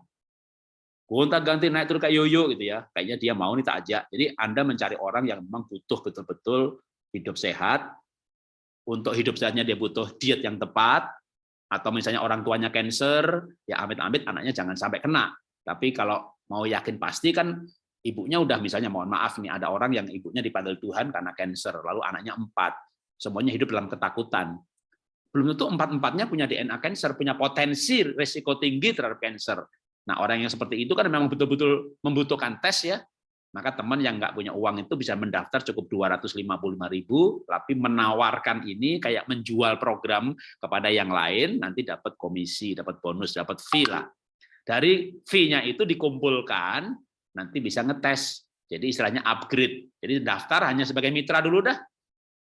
Gonta ganti naik turun kayak yoyo gitu ya. Kayaknya dia mau nih tak ajak. Jadi Anda mencari orang yang memang butuh betul-betul hidup sehat. Untuk hidup sehatnya dia butuh diet yang tepat, atau misalnya orang tuanya cancer, ya amit-amit anaknya jangan sampai kena. Tapi kalau mau yakin pasti kan ibunya udah misalnya mohon maaf nih ada orang yang ibunya dipanggil Tuhan karena cancer, lalu anaknya empat, semuanya hidup dalam ketakutan. Belum tentu empat-empatnya punya DNA cancer, punya potensi risiko tinggi terhadap cancer. Nah orang yang seperti itu kan memang betul-betul membutuhkan tes ya, maka teman yang nggak punya uang itu bisa mendaftar cukup 255.000 tapi menawarkan ini kayak menjual program kepada yang lain nanti dapat komisi dapat bonus dapat fee lah. Dari fee-nya itu dikumpulkan nanti bisa ngetes. Jadi istilahnya upgrade. Jadi daftar hanya sebagai mitra dulu dah.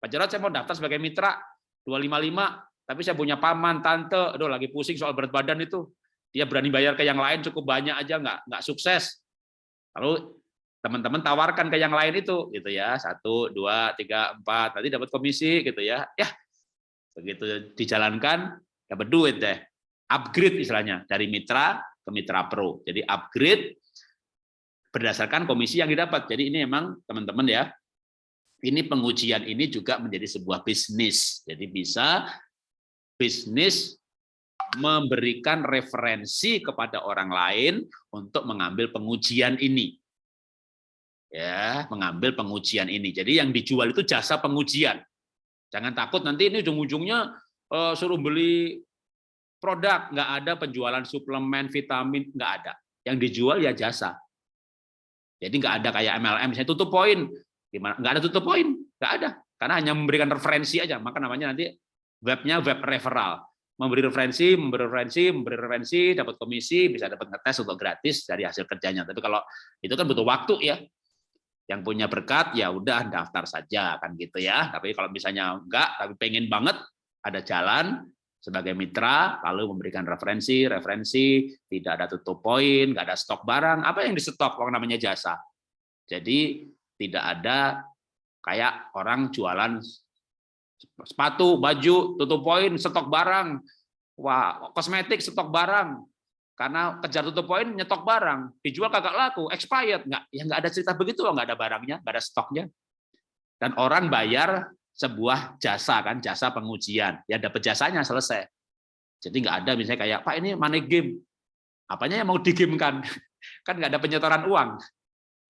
Pak Jarod saya mau daftar sebagai mitra 255 tapi saya punya paman tante. Aduh lagi pusing soal berat badan itu. Dia berani bayar ke yang lain cukup banyak aja nggak nggak sukses. Lalu teman-teman tawarkan ke yang lain itu gitu ya. Satu dua tiga empat. Nanti dapat komisi gitu ya. Ya begitu dijalankan dapat duit deh. Upgrade istilahnya dari mitra ke mitra pro. Jadi upgrade berdasarkan komisi yang didapat. Jadi ini memang teman-teman ya ini pengujian ini juga menjadi sebuah bisnis. Jadi bisa bisnis memberikan referensi kepada orang lain untuk mengambil pengujian ini ya mengambil pengujian ini. Jadi yang dijual itu jasa pengujian. Jangan takut nanti ini ujung-ujungnya uh, suruh beli produk, nggak ada penjualan suplemen, vitamin, nggak ada. Yang dijual ya jasa. Jadi nggak ada kayak MLM, saya tutup poin, gimana? Nggak ada tutup poin, nggak ada. Karena hanya memberikan referensi aja, maka namanya nanti webnya web referral. Memberi referensi, memberi referensi, memberi referensi, dapat komisi, bisa dapat ngetes untuk gratis dari hasil kerjanya. Tapi kalau itu kan butuh waktu ya, yang punya berkat ya udah daftar saja kan gitu ya. Tapi kalau misalnya enggak tapi pengen banget ada jalan sebagai mitra lalu memberikan referensi referensi tidak ada tutup poin nggak ada stok barang apa yang di stok kalau namanya jasa. Jadi tidak ada kayak orang jualan sepatu baju tutup poin stok barang. Wah kosmetik stok barang karena kejar tutup poin nyetok barang. Dijual kagak laku expired. Nggak ya nggak ada cerita begitu nggak ada barangnya nggak ada stoknya. Dan orang bayar sebuah jasa kan jasa pengujian. Ya dapat jasanya selesai. Jadi nggak ada misalnya kayak pak ini money game. Apanya yang mau digamekan? Kan nggak ada penyetoran uang.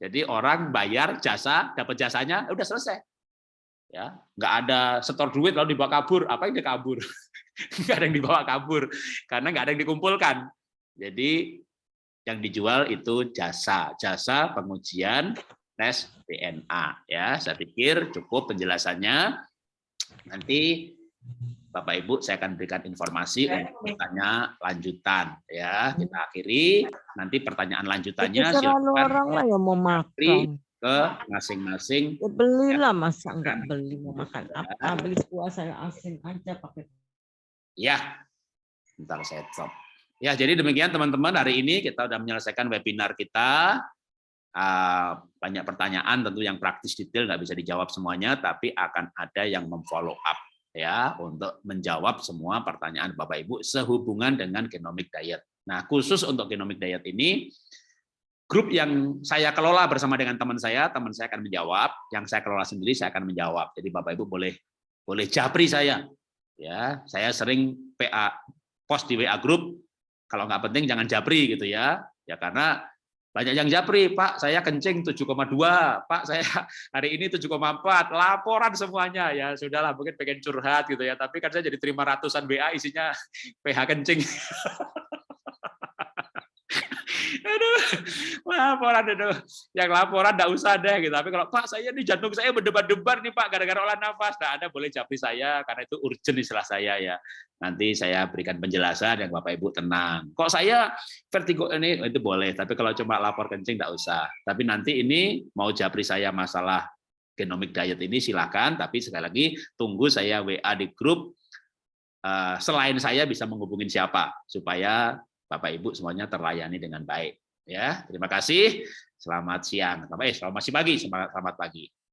Jadi orang bayar jasa dapat jasanya udah selesai. Ya nggak ada setor duit lalu dibawa kabur. Apa yang dikabur? Nggak ada yang dibawa kabur. Karena nggak ada yang dikumpulkan jadi yang dijual itu jasa, jasa pengujian tes DNA ya. Saya pikir cukup penjelasannya. Nanti Bapak Ibu saya akan berikan informasi untuk bertanya lanjutan ya. Kita akhiri nanti pertanyaan lanjutannya silakan orang lah yang mau makan ke masing-masing. Ya belilah masa enggak beli mau makan apa beli saya asin aja pakai. Ya, bentar saya stop. Ya, jadi demikian teman-teman hari ini kita sudah menyelesaikan webinar kita. eh, banyak pertanyaan tentu yang praktis detail nggak bisa dijawab semuanya, tapi akan ada yang memfollow up ya untuk menjawab semua pertanyaan Bapak Ibu sehubungan dengan genomic diet. Nah, khusus untuk genomic diet ini grup yang saya kelola bersama dengan teman saya, teman saya akan menjawab, yang saya kelola sendiri saya akan menjawab. Jadi Bapak Ibu boleh boleh japri saya. Ya, saya sering PA post di WA grup kalau nggak penting jangan japri gitu ya. Ya karena banyak yang japri, Pak, saya kencing 7,2, Pak, saya hari ini 7,4, laporan semuanya ya sudahlah mungkin pengen curhat gitu ya, tapi kan saya jadi terima ratusan WA isinya PH kencing. aduh, laporan aduh. Yang laporan enggak usah deh gitu. Tapi kalau Pak saya nih jantung saya berdebar-debar nih Pak gara-gara olah nafas. Nah, Anda boleh japri saya karena itu urgent istilah saya ya. Nanti saya berikan penjelasan yang Bapak Ibu tenang. Kok saya vertigo ini itu boleh, tapi kalau cuma lapor kencing enggak usah. Tapi nanti ini mau japri saya masalah genomic diet ini silakan, tapi sekali lagi tunggu saya WA di grup eh, selain saya bisa menghubungin siapa supaya Bapak Ibu semuanya terlayani dengan baik. Ya, terima kasih. Selamat siang. Eh, selamat pagi. Selamat pagi.